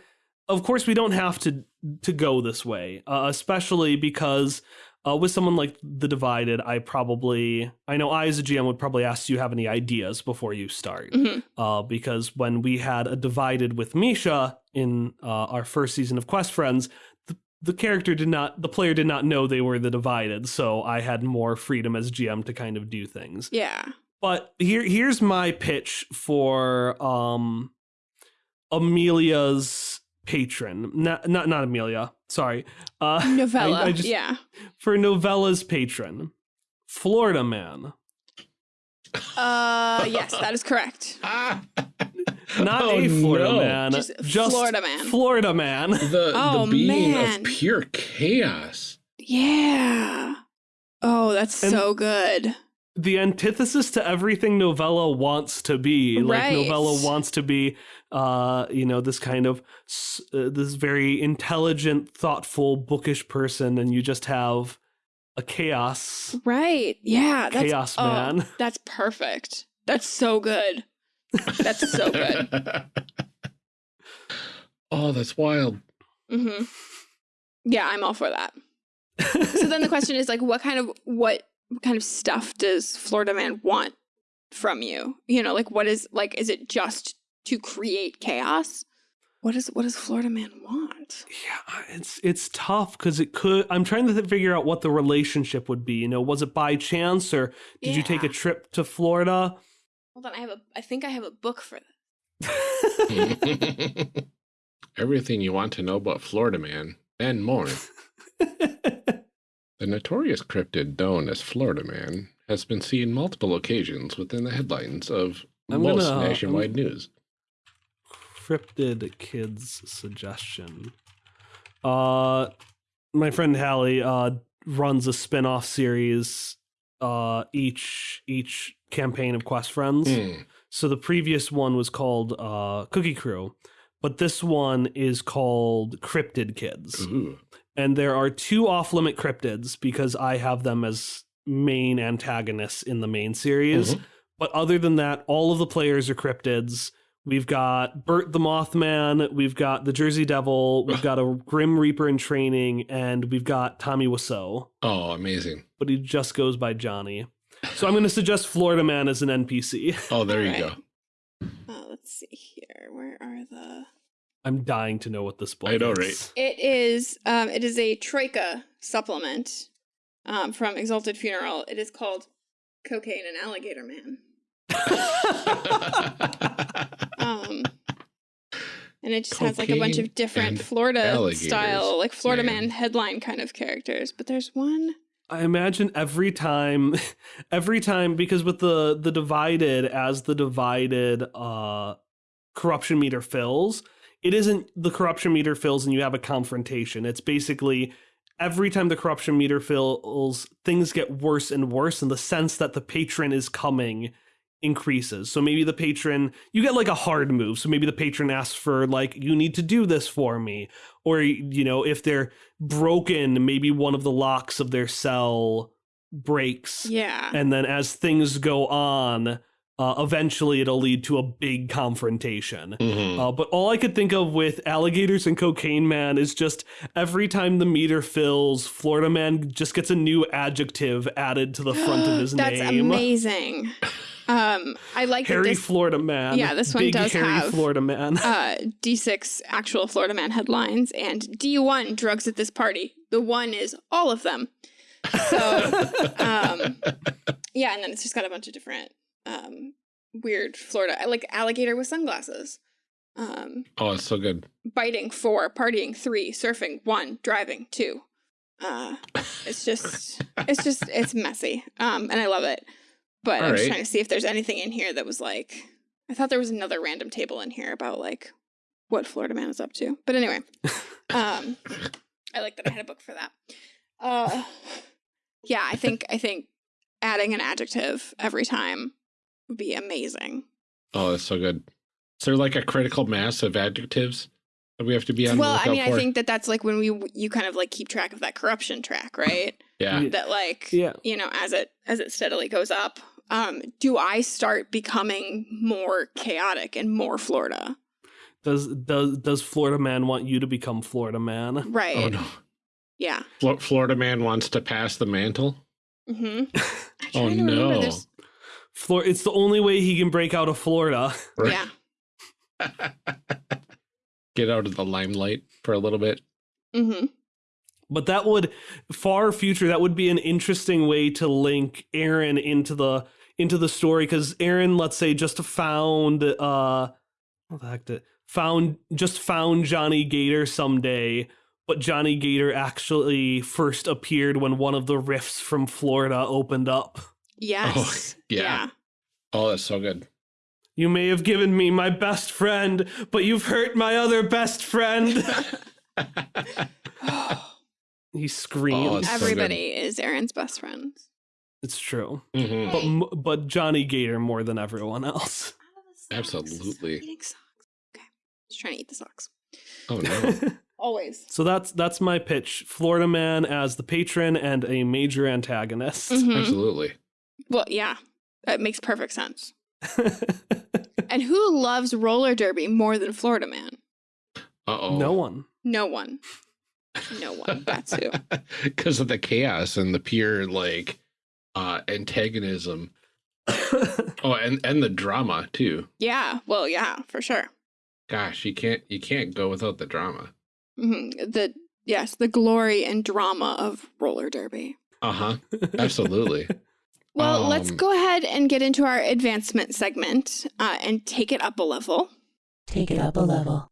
of course we don't have to to go this way, uh, especially because uh, with someone like the Divided, I probably I know I as a GM would probably ask do you have any ideas before you start, Mhm. uh, because when we had a Divided with Misha in uh, our first season of Quest Friends. The, the character did not, the player did not know they were the divided, so I had more freedom as GM to kind of do things. Yeah. But here here's my pitch for um Amelia's patron. Not not not Amelia. Sorry. Uh Novella. I, I just, yeah. For Novella's patron. Florida man. Uh yes, that is correct. Ah. Not Oh, a Florida no. man. Just Florida man. Florida man. The, Oh, the being man. of pure chaos. Yeah. Oh, that's And- so good. The antithesis to everything novella wants to be like novella wants to be uh you know this kind of uh, this very intelligent thoughtful bookish person and you just have a chaos Right. Yeah. That's chaos oh, man That's perfect. That's so good. That's so good. oh, that's wild. hmm Yeah, I'm all for that. So then the question is like, what kind of what what kind of stuff does Florida Man want from you? You know, like what is like, is it just to create chaos? What is what does Florida Man want? yeah it's it's tough because it could i'm trying to figure out what the relationship would be you know was it by chance or did you take a trip to florida Hold on, I have a I think I have a book for this. Everything you want to know about Florida Man and more. The notorious cryptid known as Florida Man has been seen multiple occasions within the headlines of I'm most gonna- nationwide news. cryptid kids suggestion. Uh my friend Hallie uh runs a spin-off series uh each each campaign of Quest Friends. Hmm. So the previous one was called uh Cookie Crew, but this one is called Cryptid Kids. Ooh. And there are two off-limit cryptids because I have them as main antagonists in the main series. Mhm. But other than that, all of the players are cryptids. We've got Bert the Mothman, we've got the Jersey Devil, we've got a Grim Reaper in training, and we've got Tommy Wiseau, Oh, amazing. but he just goes by Johnny. So I'm going to suggest Florida Man as an NPC. Oh, there you Alright. go. Oh, let's see here. Where are the I'm dying to know what this book I know, is. right? It is um it is a Troika supplement um from Exalted Funeral. It is called Cocaine and Alligator Man. Um and it just has like a bunch of different Florida alligators, style, like Florida man. Man headline kind of characters. But there's one I imagine every time every time because with the the divided as the divided uh corruption meter fills, it isn't the corruption meter fills and you have a confrontation. It's basically every time the corruption meter fills, things get worse and worse in the sense that the patron is coming increases. So maybe the patron, you get like a hard move. So maybe the patron asks for like, you need to do this for me. Or, you know, if they're broken, maybe one of the locks of their cell breaks. Yeah. And then as things go on, uh, eventually it'll lead to a big confrontation. Mhm. Uh, but all I could think of with alligators and cocaine man is just every time the meter fills, Florida man just gets a new adjective added to the front of his That's name. That's amazing. Um, I like Harry this Florida man. Yeah, this one Big does Harry have- Florida man. uh, D6 actual Florida Man headlines and D1 drugs at this party. The one is all of them. So, um, yeah, and then it's just got a bunch of different um, weird Florida, like alligator with sunglasses. Um, Oh, it's so good. biting four, partying three, surfing one, driving two. Uh, it's just, it's just, it's messy. Um, and I love it. But I was Alright. trying to see if there's anything in here that was like, I thought there was another random table in here about like what Florida Man is up to. But anyway, um, I like that I had a book for that. Uh, yeah, I think I think adding an adjective every time would be amazing. Oh, that's so good. Is there like a critical mass of adjectives that we have to be on? the well, I lookout mean, I think that that's like when we you kind of like keep track of that corruption track, right? Yeah. Yeah. that like Yeah. you know as it as it steadily goes up um do i start becoming more chaotic and more florida Does does does Florida man want you to become Florida man? right Oh no. yeah Flo- Florida man wants to pass the mantle. mm-hmm Oh no. There's, Flor- it's the only way he can break out of Florida. Right. yeah Get out of the limelight for a little bit. mm-hmm But that would far future that would be an interesting way to link Aaron into the into the story because Aaron, let's say, just found uh what the heck did found just found Johnny Gator someday, but Johnny Gator actually first appeared when one of the rifts from Florida opened up. Yes yeah. Oh, that's so good. You may have given me my best friend, but you've hurt my other best friend. he screams. Oh, it's so everybody is aaron's best friend it's true. Mhm. But but Johnny Gator more than everyone else. Absolutely. eating socks okay just trying to eat the socks Oh no. always so that's that's my pitch. Florida Man as the patron and a major antagonist. Mhm. Absolutely. Well yeah that makes perfect sense and who loves roller derby more than florida man Uh oh. no one. no one no one that's who Because of the chaos and the pure like uh antagonism. Oh, and and the drama too. Yeah, well, yeah, for sure. Gosh, you can't you can't go without the drama. hmm The yes, the glory and drama of roller derby. Uh huh. Absolutely. Well, let's Um, go ahead and get into our advancement segment uh, and take it up a level. Take it up a level.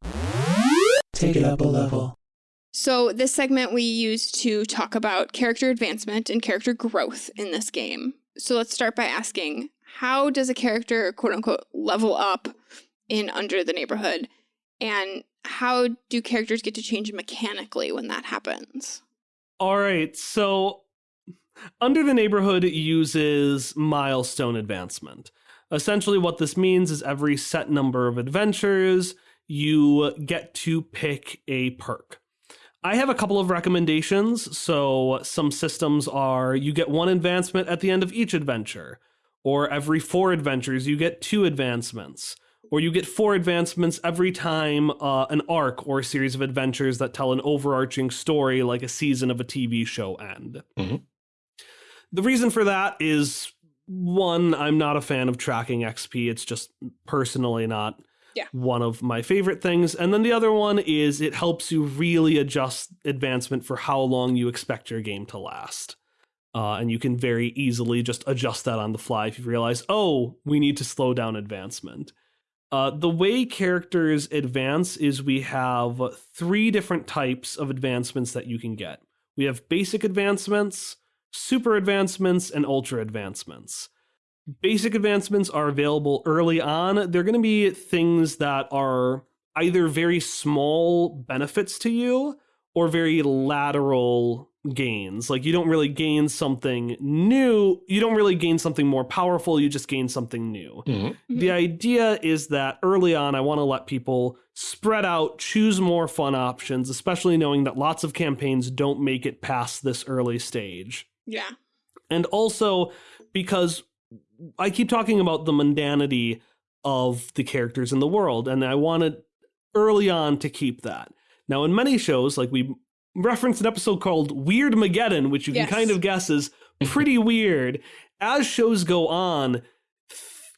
Take it up a level. So, this segment we use to talk about character advancement and character growth in this game. So, let's start by asking how does a character, quote unquote, level up in Under the Neighborhood? And how do characters get to change mechanically when that happens? All right, so Under the Neighborhood uses milestone advancement. Essentially, what this means is every set number of adventures, you get to pick a perk. I have a couple of recommendations. So, some systems are you get one advancement at the end of each adventure, or every four adventures, you get two advancements or you get four advancements every time uh, an arc or a series of adventures that tell an overarching story like a season of a TV show end. Mhm. The reason for that is one, I'm not a fan of tracking XP. It's just personally not Yeah. one of my favorite things. And then the other one is it helps you really adjust advancement for how long you expect your game to last. Uh, and you can very easily just adjust that on the fly if you realize, oh, we need to slow down advancement. Uh, the way characters advance is we have three different types of advancements that you can get. We have basic advancements, super advancements, and ultra advancements. Basic advancements are available early on. They're going to be things that are either very small benefits to you or very lateral gains. Like you don't really gain something new, you don't really gain something more powerful, you just gain something new. Mhm. The idea is that early on, I want to let people spread out, choose more fun options, especially knowing that lots of campaigns don't make it past this early stage. Yeah. And also because I keep talking about the mundanity of the characters in the world, and I wanted early on to keep that. Now, in many shows, like we referenced an episode called Weirdmageddon, which you Yes. can kind of guess is pretty weird. As shows go on,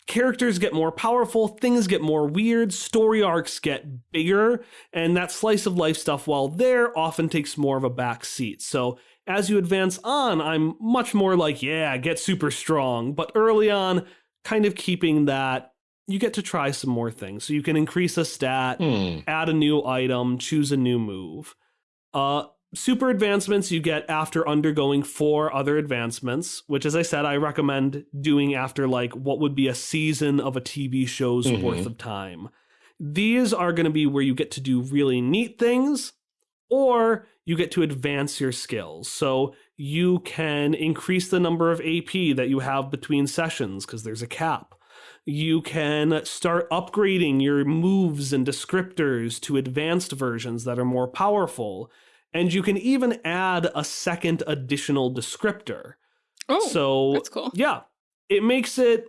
characters get more powerful, things get more weird, story arcs get bigger, and that slice of life stuff, while there, often takes more of a back seat. So as you advance on, I'm much more like, yeah, get super strong. But early on, kind of keeping that, you get to try some more things. So you can increase a stat, Hmm. add a new item, choose a new move. Uh, super advancements you get after undergoing four other advancements, which, as I said, I recommend doing after like what would be a season of a TV show's Mhm. worth of time. These are going to be where you get to do really neat things or you get to advance your skills. So you can increase the number of AP that you have between sessions because there's a cap. You can start upgrading your moves and descriptors to advanced versions that are more powerful. And you can even add a second additional descriptor. Oh, so that's cool. yeah, it makes it,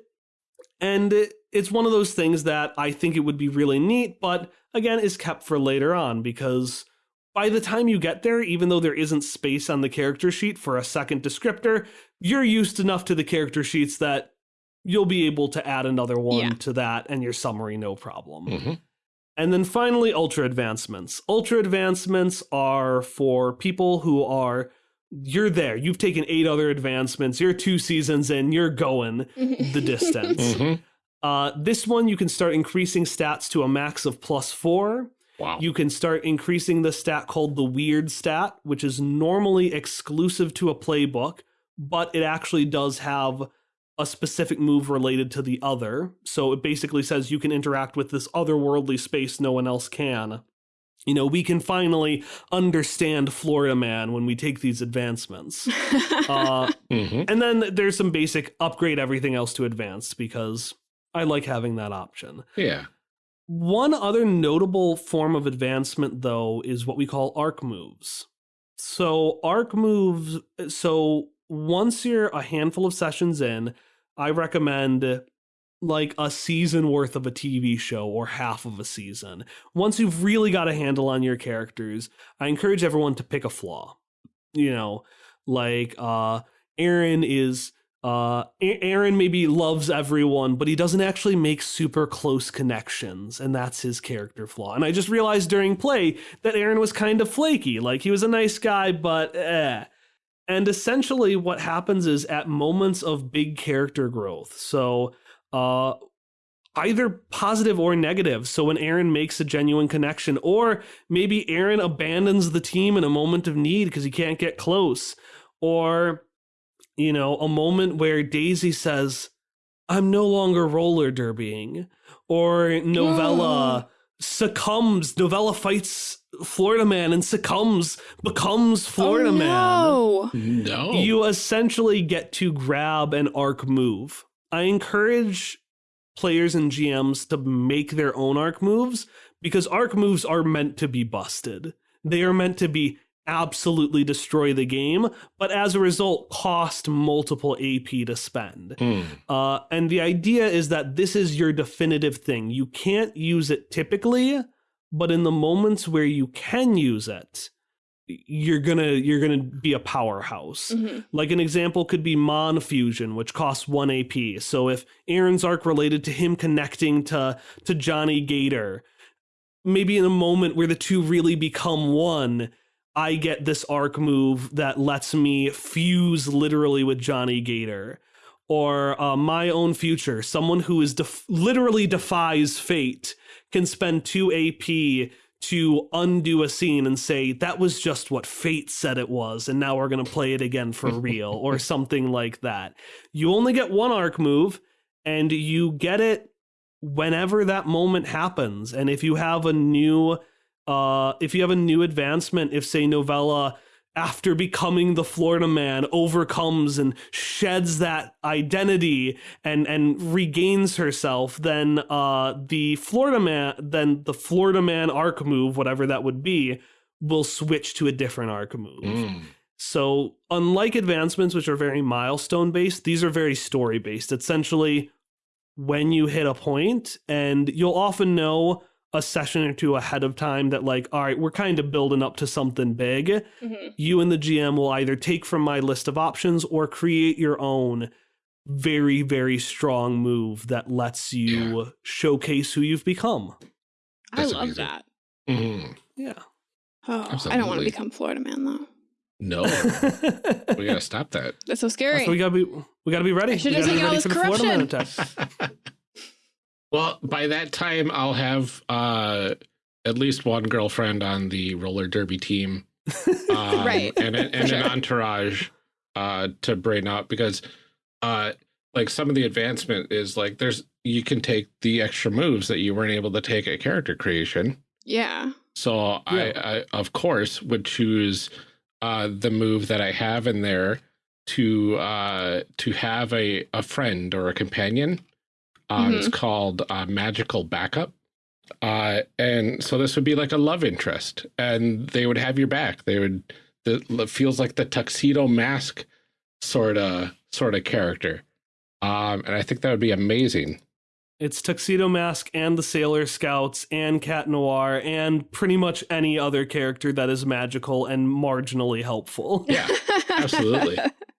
and it, it's one of those things that I think it would be really neat, but again, is kept for later on because by the time you get there, even though there isn't space on the character sheet for a second descriptor, you're used enough to the character sheets that you'll be able to add another one Yeah. to that and your summary no problem. Mhm. And then finally, ultra advancements. Ultra advancements are for people who are, you're there. You've taken eight other advancements. You're two seasons in. You're going the distance. Mhm. uh, this one, you can start increasing stats to a max of plus four. Wow. You can start increasing the stat called the weird stat, which is normally exclusive to a playbook, but it actually does have a specific move related to the other. So it basically says you can interact with this otherworldly space no one else can. You know, we can finally understand Florida Man when we take these advancements. Uh, Mhm. and then there's some basic upgrade everything else to advanced because I like having that option. Yeah. One other notable form of advancement, though, is what we call arc moves. So, arc moves, so once you're a handful of sessions in, I recommend like a season worth of a TV show or half of a season. Once you've really got a handle on your characters, I encourage everyone to pick a flaw. You know, like uh Aaron is uh Aaron maybe loves everyone, but he doesn't actually make super close connections, and that's his character flaw. And I just realized during play that Aaron was kind of flaky. Like he was a nice guy, but eh. And essentially what happens is at moments of big character growth. So uh either positive or negative. So when Aaron makes a genuine connection, or maybe Aaron abandons the team in a moment of need because he can't get close, or you know, a moment where Daisy says, I'm no longer roller derbying, or Novella hmm. succumbs, Novella fights Florida Man and succumbs, becomes Florida oh, Man no. No. you essentially get to grab an arc move. I encourage players and GMs to make their own arc moves because arc moves are meant to be busted. They are meant to be absolutely destroy the game, but as a result, cost multiple AP to spend. Hmm. Uh, and the idea is that this is your definitive thing. You can't use it typically, but in the moments where you can use it, you're gonna you're gonna be a powerhouse. Mhm. Like an example could be Mon Fusion, which costs one AP. So if Aaron's arc related to him connecting to to Johnny Gator, maybe in a moment where the two really become one, I get this arc move that lets me fuse literally with Johnny Gator. Or uh, my own future, someone who is def- literally defies fate can spend two AP to undo a scene and say that was just what fate said it was and now we're going to play it again for real or something like that you only get one arc move and you get it whenever that moment happens and if you have a new uh if you have a new advancement if say novella after becoming the Florida man overcomes and sheds that identity and and regains herself then uh the Florida man then the Florida man arc move whatever that would be will switch to a different arc move Mm. so, unlike advancements, which are very milestone based, these are very story based. Essentially, when you hit a point, and you'll often know a session or two ahead of time that, like, all right, we're kind of building up to something big. Mhm. You and the GM will either take from my list of options or create your own very, very strong move that lets you showcase who you've become. I love amazing. that. Mhm. Yeah. Oh, I don't want to become Florida man though. No, we gotta stop that. That's so scary. we gotta be we gotta be ready. I should We have taken all this for the Florida Man corruption. well, by that time, I'll have uh, at least one girlfriend on the roller derby team, um, Right, And, and sure. an entourage uh, to bring up because, uh, like, some of the advancement is like there's you can take the extra moves that you weren't able to take at character creation. yeah. So I, I, of course, would choose uh, the move that I have in there to uh, to have a, a friend or a companion. Uh, It's called uh, magical backup, uh, and so this would be like a love interest, and they would have your back. They would. The it feels like the tuxedo mask sort of sort of character, um, and I think that would be amazing. It's Tuxedo Mask and the Sailor Scouts and Cat Noir and pretty much any other character that is magical and marginally helpful. Yeah, absolutely.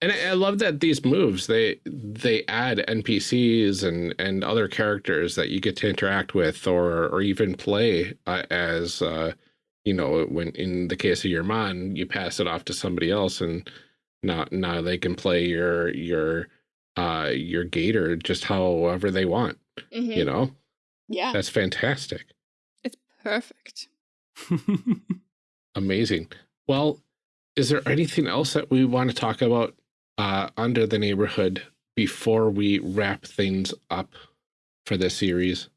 And I, I love that these moves they they add NPCs and and other characters that you get to interact with or or even play uh, as uh, you know when in the case of your mon you pass it off to somebody else and now now they can play your your uh your gator just however they want Mhm. you know Yeah. that's fantastic It's perfect. Amazing. Well, is there anything else that we want to talk about uh, under the neighborhood before we wrap things up for this series?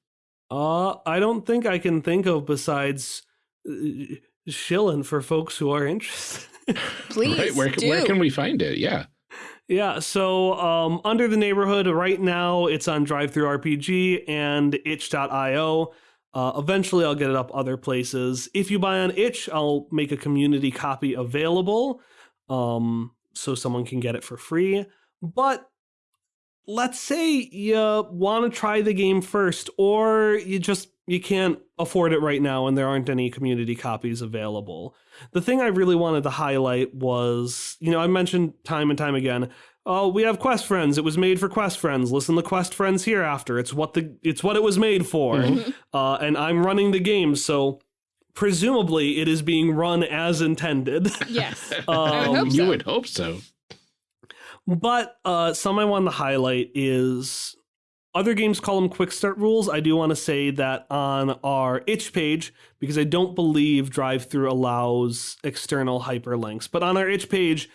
uh, I don't think I can think of besides uh, shilling for folks who are interested. Please right? Where, do. where can we find it? Yeah. Yeah, so um, under the neighborhood right now, it's on DriveThruRPG and itch.io. Uh, eventually, I'll get it up other places. If you buy on itch, I'll make a community copy available um, so someone can get it for free. But let's say you want to try the game first, or you just you can't afford it right now and there aren't any community copies available the thing I really wanted to highlight was, you know, I mentioned time and time again, oh, we have Quest Friends. It was made for Quest Friends. Listen to Quest Friends hereafter. It's what the it's what it was made for. Mhm. Uh, and I'm running the game, so presumably it is being run as intended. Yes. Um, I would hope you would hope so. But uh, some I want to highlight is other games call them quick start rules. I do want to say that on our itch page, because I don't believe drive through allows external hyperlinks, but on our itch page,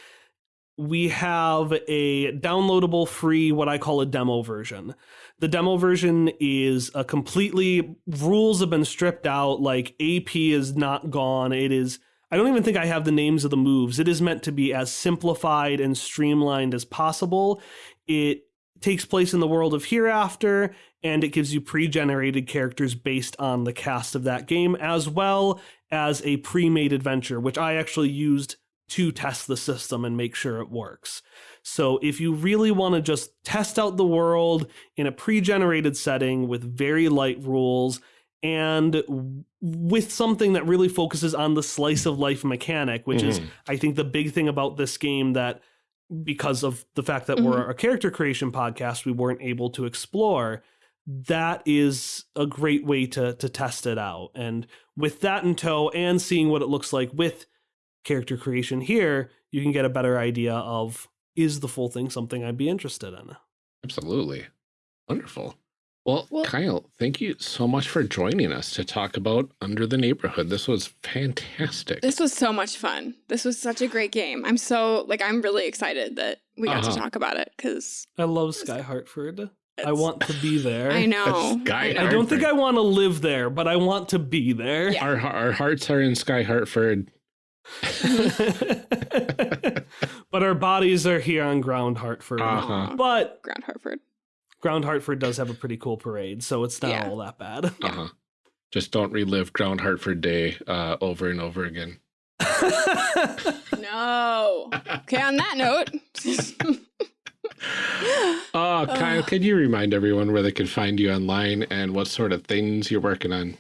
we have a downloadable free, what I call a demo version. The demo version is a completely rules have been stripped out, like AP is not gone. It is I don't even think I have the names of the moves. It is meant to be as simplified and streamlined as possible. It takes place in the world of Hereafter, and it gives you pre generated characters based on the cast of that game, as well as a pre made adventure, which I actually used to test the system and make sure it works. So if you really want to just test out the world in a pre generated setting with very light rules, and with something that really focuses on the slice of life mechanic, which is, Mhm. I think, the big thing about this game that because of the fact that we're a character creation podcast, we weren't able to explore. That is a great way to to test it out. And with that in tow and seeing what it looks like with character creation here, you can get a better idea of is the full thing something I'd be interested in. Absolutely. Wonderful. Well, Well- Kyle, thank you so much for joining us to talk about Under the Neighborhood. This was fantastic. This was so much fun. This was such a great game. I'm so like I'm really excited that we got Uh-huh. to talk about it because I love Sky Hartford. I want to be there. I know. Sky I know. I don't think I want to live there, but I want to be there. Yeah. our our hearts are in Sky Hartford. but our bodies are here on Ground Hartford. Uh-huh. But Ground Hartford. Ground Hartford does have a pretty cool parade, so it's not Yeah. all that bad. Uh-huh. Just don't relive Ground Hartford Day uh, over and over again. No. Okay, on that note. Oh, Kyle, Ugh. could you remind everyone where they can find you online and what sort of things you're working on?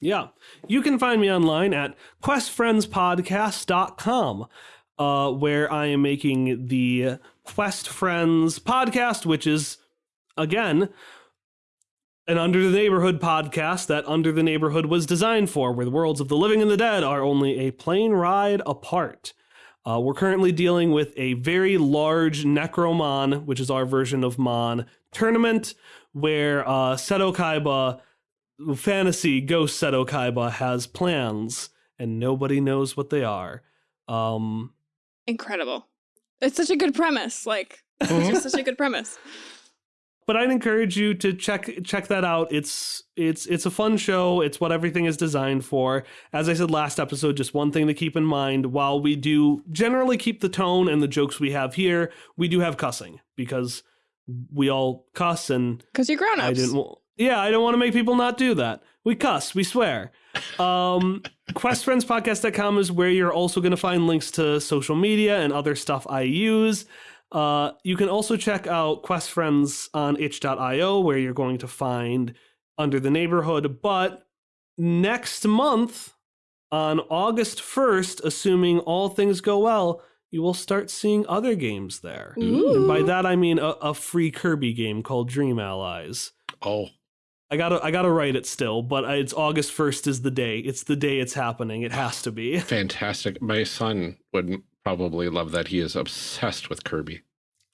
Yeah. You can find me online at questfriendspodcast.com, uh, where I am making the Quest Friends podcast, which is, again, an Under the Neighborhood podcast that Under the Neighborhood was designed for, where the worlds of the living and the dead are only a plane ride apart. Uh, we're currently dealing with a very large Necromon, which is our version of Mon tournament, where uh, Seto Kaiba, fantasy ghost Seto Kaiba, has plans and nobody knows what they are. Um, Incredible. It's such a good premise. Like, it's just such a good premise. but I'd encourage you to check check that out. It's it's it's a fun show. It's what everything is designed for. As I said last episode, just one thing to keep in mind: while we do generally keep the tone and the jokes we have here, we do have cussing because we all cuss, and Because you're grown ups. I didn't. Wa- Yeah, I don't want to make people not do that. We cuss, we swear. Um, QuestFriendsPodcast.com is where you're also going to find links to social media and other stuff I use. Uh, you can also check out Quest Friends on itch.io, where you're going to find Under the Neighborhood. But next month, on August 1st, assuming all things go well, you will start seeing other games there. And by that, I mean a, a free Kirby game called Dream Allies. Oh, I gotta, I gotta write it still, but it's August first is the day. It's the day it's happening. It has to be. fantastic. My son would probably love that. He is obsessed with Kirby.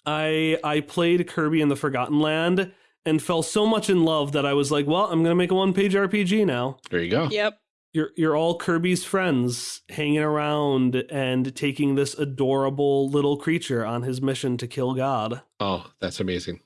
I, I played Kirby and the Forgotten Land and fell so much in love that I was like, well, I'm gonna make a one-page RPG now. There you go. Yep. You're, you're all Kirby's friends, hanging around and taking this adorable little creature on his mission to kill God. Oh, that's amazing.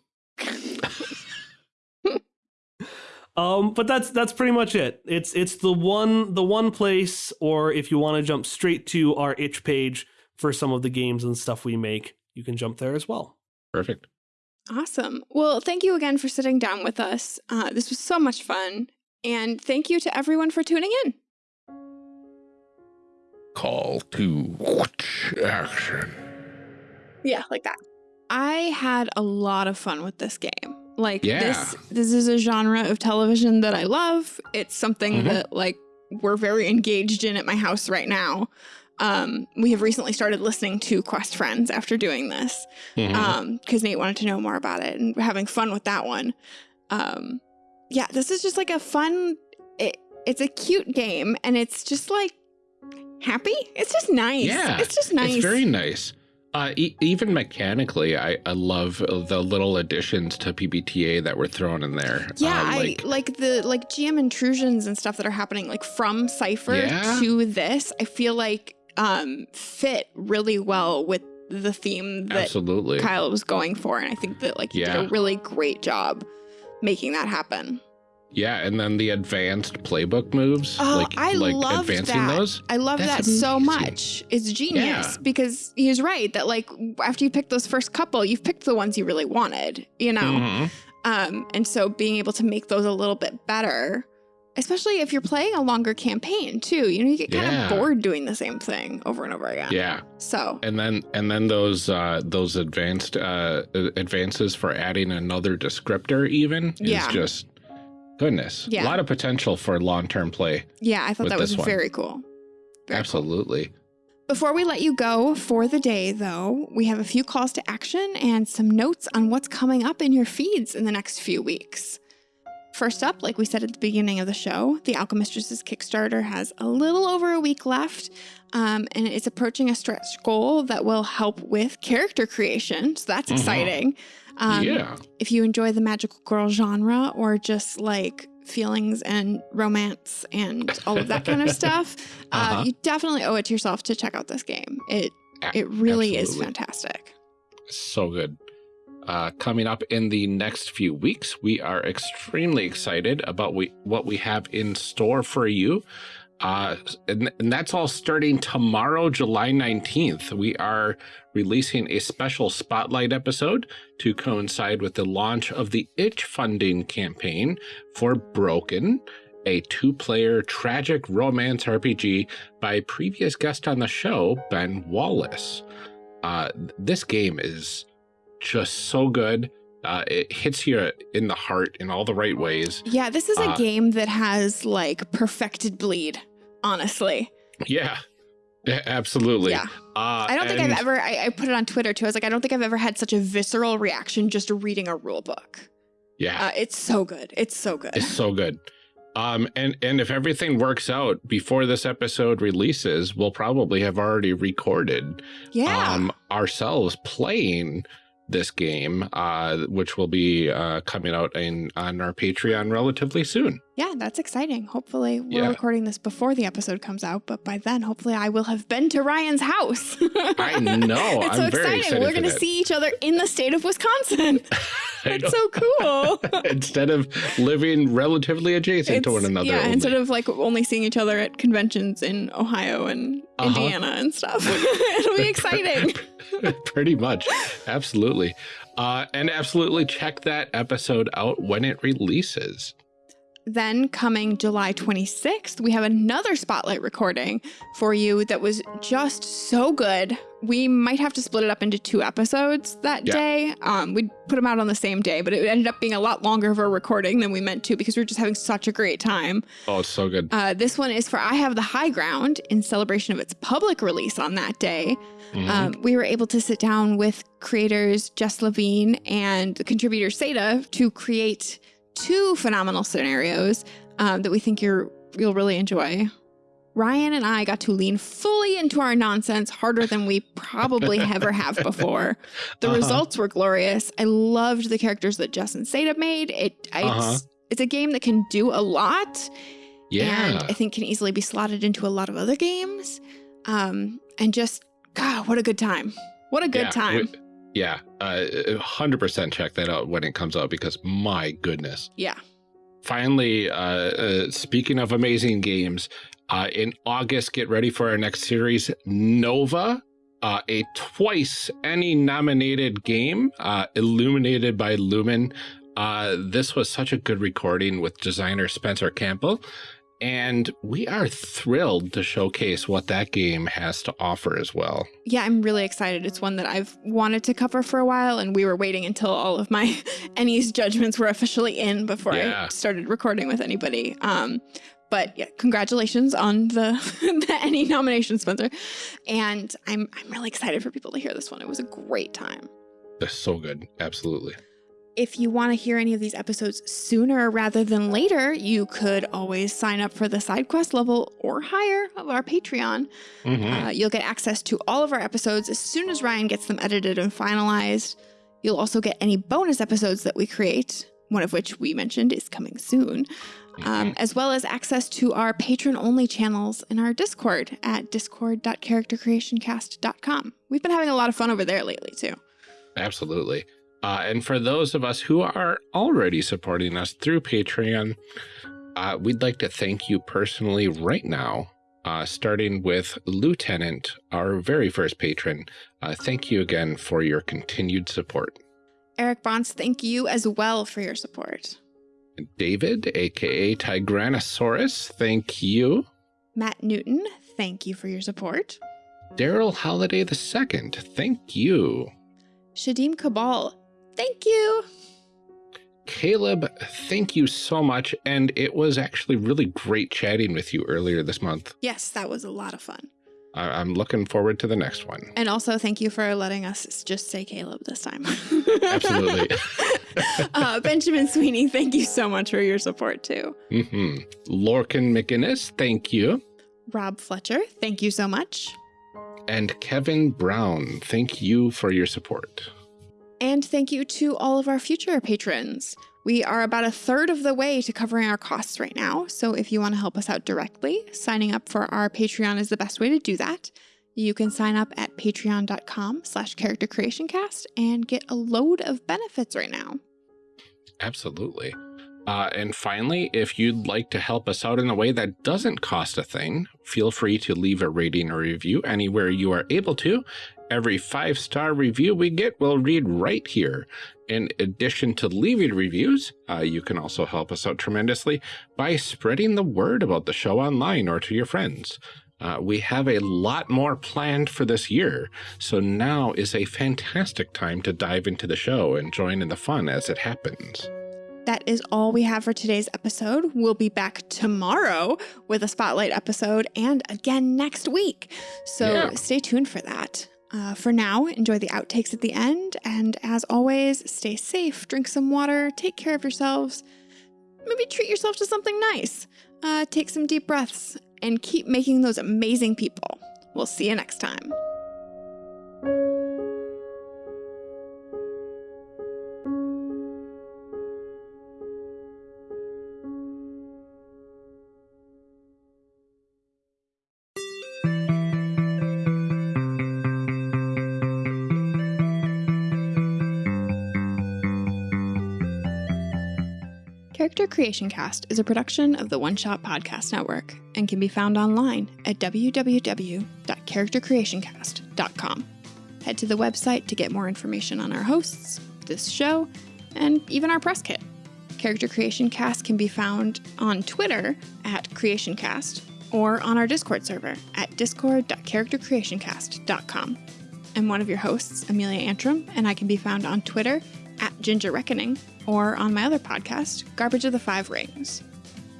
Um, but that's that's pretty much it. It's it's the one the one place, or if you want to jump straight to our itch page for some of the games and stuff we make, you can jump there as well. Perfect. Awesome. Well, thank you again for sitting down with us. Uh, this was so much fun. And thank you to everyone for tuning in. Call to action. Yeah, like that. I had a lot of fun with this game. Like Yeah. this this is a genre of television that I love. It's something Mhm. that like we're very engaged in at my house right now. Um, we have recently started listening to Quest Friends after doing this. Mhm. um because nate wanted to know more about it and having fun with that one um yeah this is just like a fun it, it's a cute game and it's just like happy it's just nice Yeah, it's just nice It's very nice. Uh, e- even mechanically, I, I love the little additions to PBTA that were thrown in there. yeah Uh, like, i like the like gm intrusions and stuff that are happening like from cypher Yeah. to this i feel like um fit really well with the theme that absolutely. kyle was going for and i think that like he did a really great job making that happen Yeah, and then the advanced playbook moves, Oh, like I like loved advancing that. those. I love That's that so much. It's genius Yeah. because he's right that like after you pick those first couple, you've picked the ones you really wanted, you know. Mhm. Um, and so being able to make those a little bit better, especially if you're playing a longer campaign too, you know, you get kind Yeah. of bored doing the same thing over and over again. Yeah, So and then and then those uh, those advanced uh, advances for adding another descriptor even Yeah. is just goodness. Yeah. A lot of potential for long term play. yeah, I thought that was one. very cool. Very cool. Absolutely. Before we let you go for the day, though, we have a few calls to action and some notes on what's coming up in your feeds in the next few weeks. First up, like we said at the beginning of the show, the Alchemistresses Kickstarter has a little over a week left, um, and it's approaching a stretch goal that will help with character creation. So that's Mhm. exciting. Um, yeah. If you enjoy the magical girl genre or just like feelings and romance and all of that kind of stuff, uh, Uh-huh. you definitely owe it to yourself to check out this game. It A- it really is fantastic. So good. Uh, coming up in the next few weeks, we are extremely excited about we, what we have in store for you. Uh, and, and that's all starting tomorrow, July 19th. We are releasing a special spotlight episode to coincide with the launch of the Itch funding campaign for Broken, a two player tragic romance RPG by previous guest on the show, Ben Wallace. Uh, this game is just so good. Uh, it hits you in the heart in all the right ways. Yeah, this is a Uh, game that has like perfected bleed, honestly. Yeah. Absolutely. Yeah. Uh, I don't think I've ever, I, I put it on Twitter too. I was like, I don't think I've ever had such a visceral reaction just reading a rule book. Yeah, Uh, it's so good. It's so good. it's so good. Um, and and if everything works out before this episode releases, we'll probably have already recorded yeah. um, ourselves playing this game, uh, which will be uh, coming out in on our Patreon relatively soon. Yeah, that's exciting. Hopefully, we're Yeah. recording this before the episode comes out, but by then, hopefully, I will have been to Ryan's house. I know. it's I'm so very exciting. excited We're going to see each other in the state of Wisconsin. I That's so cool. instead of living relatively adjacent to one another. Yeah, only. instead of like only seeing each other at conventions in Ohio and Uh-huh. Indiana and stuff. It'll be exciting. Pretty much. Absolutely. Uh, and absolutely check that episode out when it releases. Then, coming July 26th, we have another spotlight recording for you that was just so good. We might have to split it up into two episodes that Yeah. day. Um, we'd put them out on the same day, but it ended up being a lot longer of a recording than we meant to because we were just having such a great time. Oh, it's so good. Uh, this one is for I Have the High Ground in celebration of its public release on that day. Mhm. Um, we were able to sit down with creators Jess Levine and the contributor Seda to create two phenomenal scenarios um, that we think you're you'll really enjoy. Ryan and I got to lean fully into our nonsense harder than we probably ever have before. The Uh-huh. results were glorious. I loved the characters that Justin Seda made. It I, Uh-huh. it's, it's a game that can do a lot yeah. and I think can easily be slotted into a lot of other games. Um, and just God, what a good time! What a good Yeah, time! we- yeah. Uh, 100% check that out when it comes out because my goodness. yeah, Finally, uh, uh, speaking of amazing games, uh, in August, get ready for our next series, Nova, uh, a twice ENnie nominated game, uh, illuminated by Lumen. Uh, this was such a good recording with designer Spencer Campbell, and we are thrilled to showcase what that game has to offer as well. yeah. I'm really excited. It's one that I've wanted to cover for a while, and we were waiting until all of my ENnies judgments were officially in before Yeah. I started recording with anybody. Um, but yeah, congratulations on the the NE nomination, Spencer. And I'm I'm really excited for people to hear this one. It was a great time. They're so good. Absolutely. If you want to hear any of these episodes sooner rather than later, you could always sign up for the side quest level or higher of our Patreon. Mhm. Uh, you'll get access to all of our episodes as soon as Ryan gets them edited and finalized. You'll also get any bonus episodes that we create, one of which we mentioned is coming soon, um, as well as access to our patron only channels in our Discord at discord.charactercreationcast.com. We've been having a lot of fun over there lately, too. Absolutely. Uh, and for those of us who are already supporting us through Patreon, uh, we'd like to thank you personally right now, uh, starting with Lieutenant, our very first patron. Uh, thank you again for your continued support. Eric Bonds, thank you as well for your support. David, aka Tigranosaurus, thank you. Matt Newton, thank you for your support. Daryl Holiday II, thank you. Shadim Kabal, thank you. Caleb, thank you so much. And it was actually really great chatting with you earlier this month. Yes, that was a lot of fun. I- I'm looking forward to the next one. And also, thank you for letting us just say Caleb this time. Absolutely. uh, Benjamin Sweeney, thank you so much for your support too. hmm Lorcan McGinnis, thank you. Rob Fletcher, thank you so much. And Kevin Brown, thank you for your support. And thank you to all of our future patrons. We are about a third of the way to covering our costs right now. So if you want to help us out directly, signing up for our Patreon is the best way to do that. You can sign up at patreon.com slash character creation cast and get a load of benefits right now. Absolutely. Uh, and finally, if you'd like to help us out in a way that doesn't cost a thing, feel free to leave a rating or review anywhere you are able to. Every five star review we get, we'll read right here. In addition to leaving reviews, uh, you can also help us out tremendously by spreading the word about the show online or to your friends. Uh, we have a lot more planned for this year, so now is a fantastic time to dive into the show and join in the fun as it happens. that is all we have for today's episode. We'll be back tomorrow with a spotlight episode and again next week. So Yeah. stay tuned for that. Uh, for now, enjoy the outtakes at the end. And as always, stay safe, drink some water, take care of yourselves, maybe treat yourself to something nice. Uh, take some deep breaths and keep making those amazing people. We'll see you next time. Character Creation Cast is a production of the One Shot Podcast Network and can be found online at www.charactercreationcast.com. Head to the website to get more information on our hosts, this show, and even our press kit. Character Creation Cast can be found on Twitter at CreationCast or on our Discord server at discord.charactercreationcast.com. I'm one of your hosts, Amelia Antrim, and I can be found on Twitter at Ginger Reckoning or on my other podcast, Garbage of the Five Rings.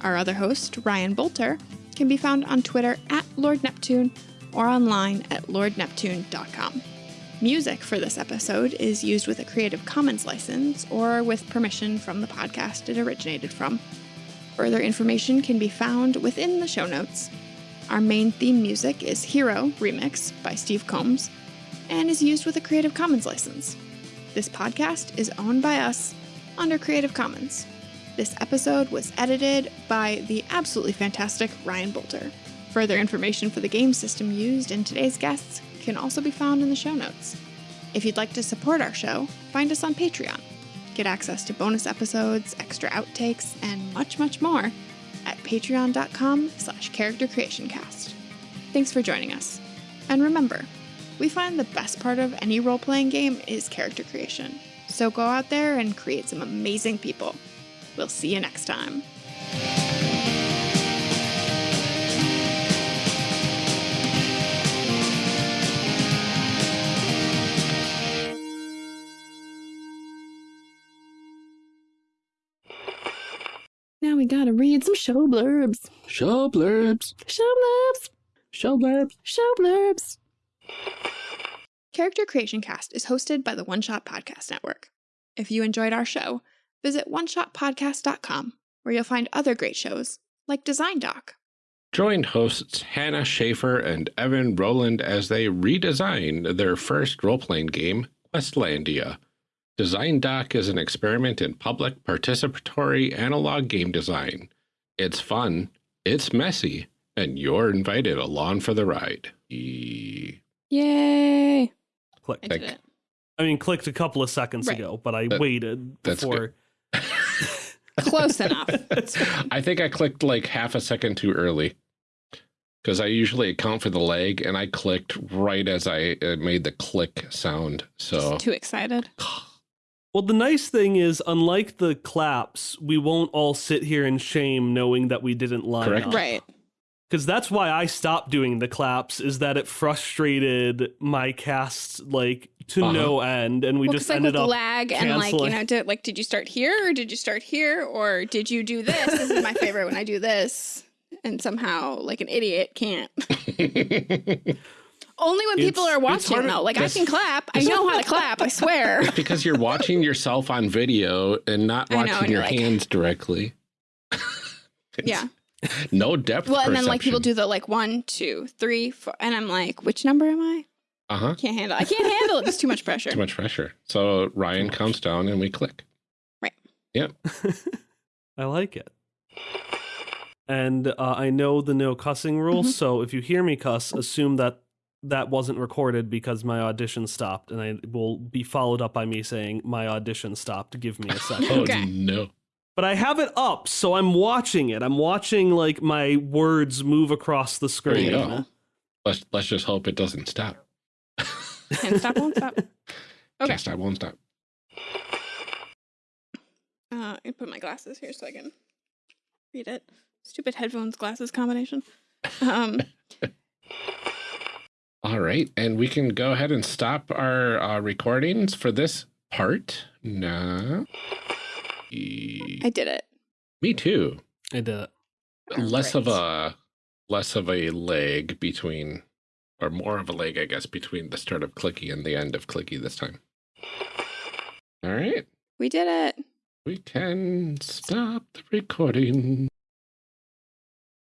Our other host, Ryan Boelter, can be found on Twitter at Lord Neptune or online at lordneptune.com. Music for this episode is used with a Creative Commons license or with permission from the podcast it originated from. Further information can be found within the show notes. Our main theme music is Hero Remix by Steve Combs and is used with a Creative Commons license. This podcast is owned by us under Creative Commons. This episode was edited by the absolutely fantastic Ryan Boelter. Further information for the game system used in today's guests can also be found in the show notes. If you'd like to support our show, find us on Patreon. Get access to bonus episodes, extra outtakes, and much, much more at patreon.com slash character creation cast. Thanks for joining us. And remember, we find the best part of any role playing game is character creation. So go out there and create some amazing people. We'll see you next time. Now we gotta read some show blurbs. Show blurbs. Show blurbs. Show blurbs. Show blurbs. Character Creation Cast is hosted by the One Shot Podcast Network. If you enjoyed our show, visit oneshotpodcast.com, where you'll find other great shows like Design Doc. Join hosts Hannah Shaffer and Evan Rowland as they redesign their first role playing game, Questlandia. Design Doc is an experiment in public participatory analog game design. It's fun, it's messy, and you're invited along for the ride. E- Yay! Click. I did it. I mean, clicked a couple of seconds Right. ago, but I That- waited that's before. Close enough. I think I clicked like half a second too early because I usually account for the lag and I clicked right as I uh, made the click sound. So Just too excited. Well, the nice thing is, unlike the claps, we won't all sit here in shame knowing that we didn't line Correct. up. Right. Because that's why I stopped doing the claps, is that it frustrated my cast like to Uh-huh. no end, and we well, just 'cause, like ended with up. lag and like you know, did, like did you start here or did you start here or did you do this? this is my favorite when I do this, and somehow like an idiot can't. Only when people are watching hard though. Like I can clap. I know how to clap. I swear. It's because you're watching yourself on video and not I know, watching and your like- hands directly. Yeah. No depth. Well, and then like people do the like one, two, three, four, and I'm like, which number am I? Uh-huh. Can't handle. I can't handle it. It's too much pressure. Too much pressure. So Ryan comes down and we click. Right. Yep. I like it. And uh, I know the no cussing rule, Mhm. so if you hear me cuss, assume that that wasn't recorded because my audition stopped, and I will be followed up by me saying my audition stopped. Give me a second. Oh Okay. no. But I have it up, so I'm watching it. I'm watching like my words move across the There you screen. go. Let's let's just hope it doesn't stop. Can't stop, won't stop. Okay. Can't stop, won't stop. Uh, I put my glasses here so I can read it. Stupid headphones glasses combination. Um, All right, and we can go ahead and stop our uh, recordings for this part now. I did it. Me too. I did it. less of a less of a leg between or more of a leg i guess between the start of clicky and the end of clicky this time all right We did it. we can stop the recording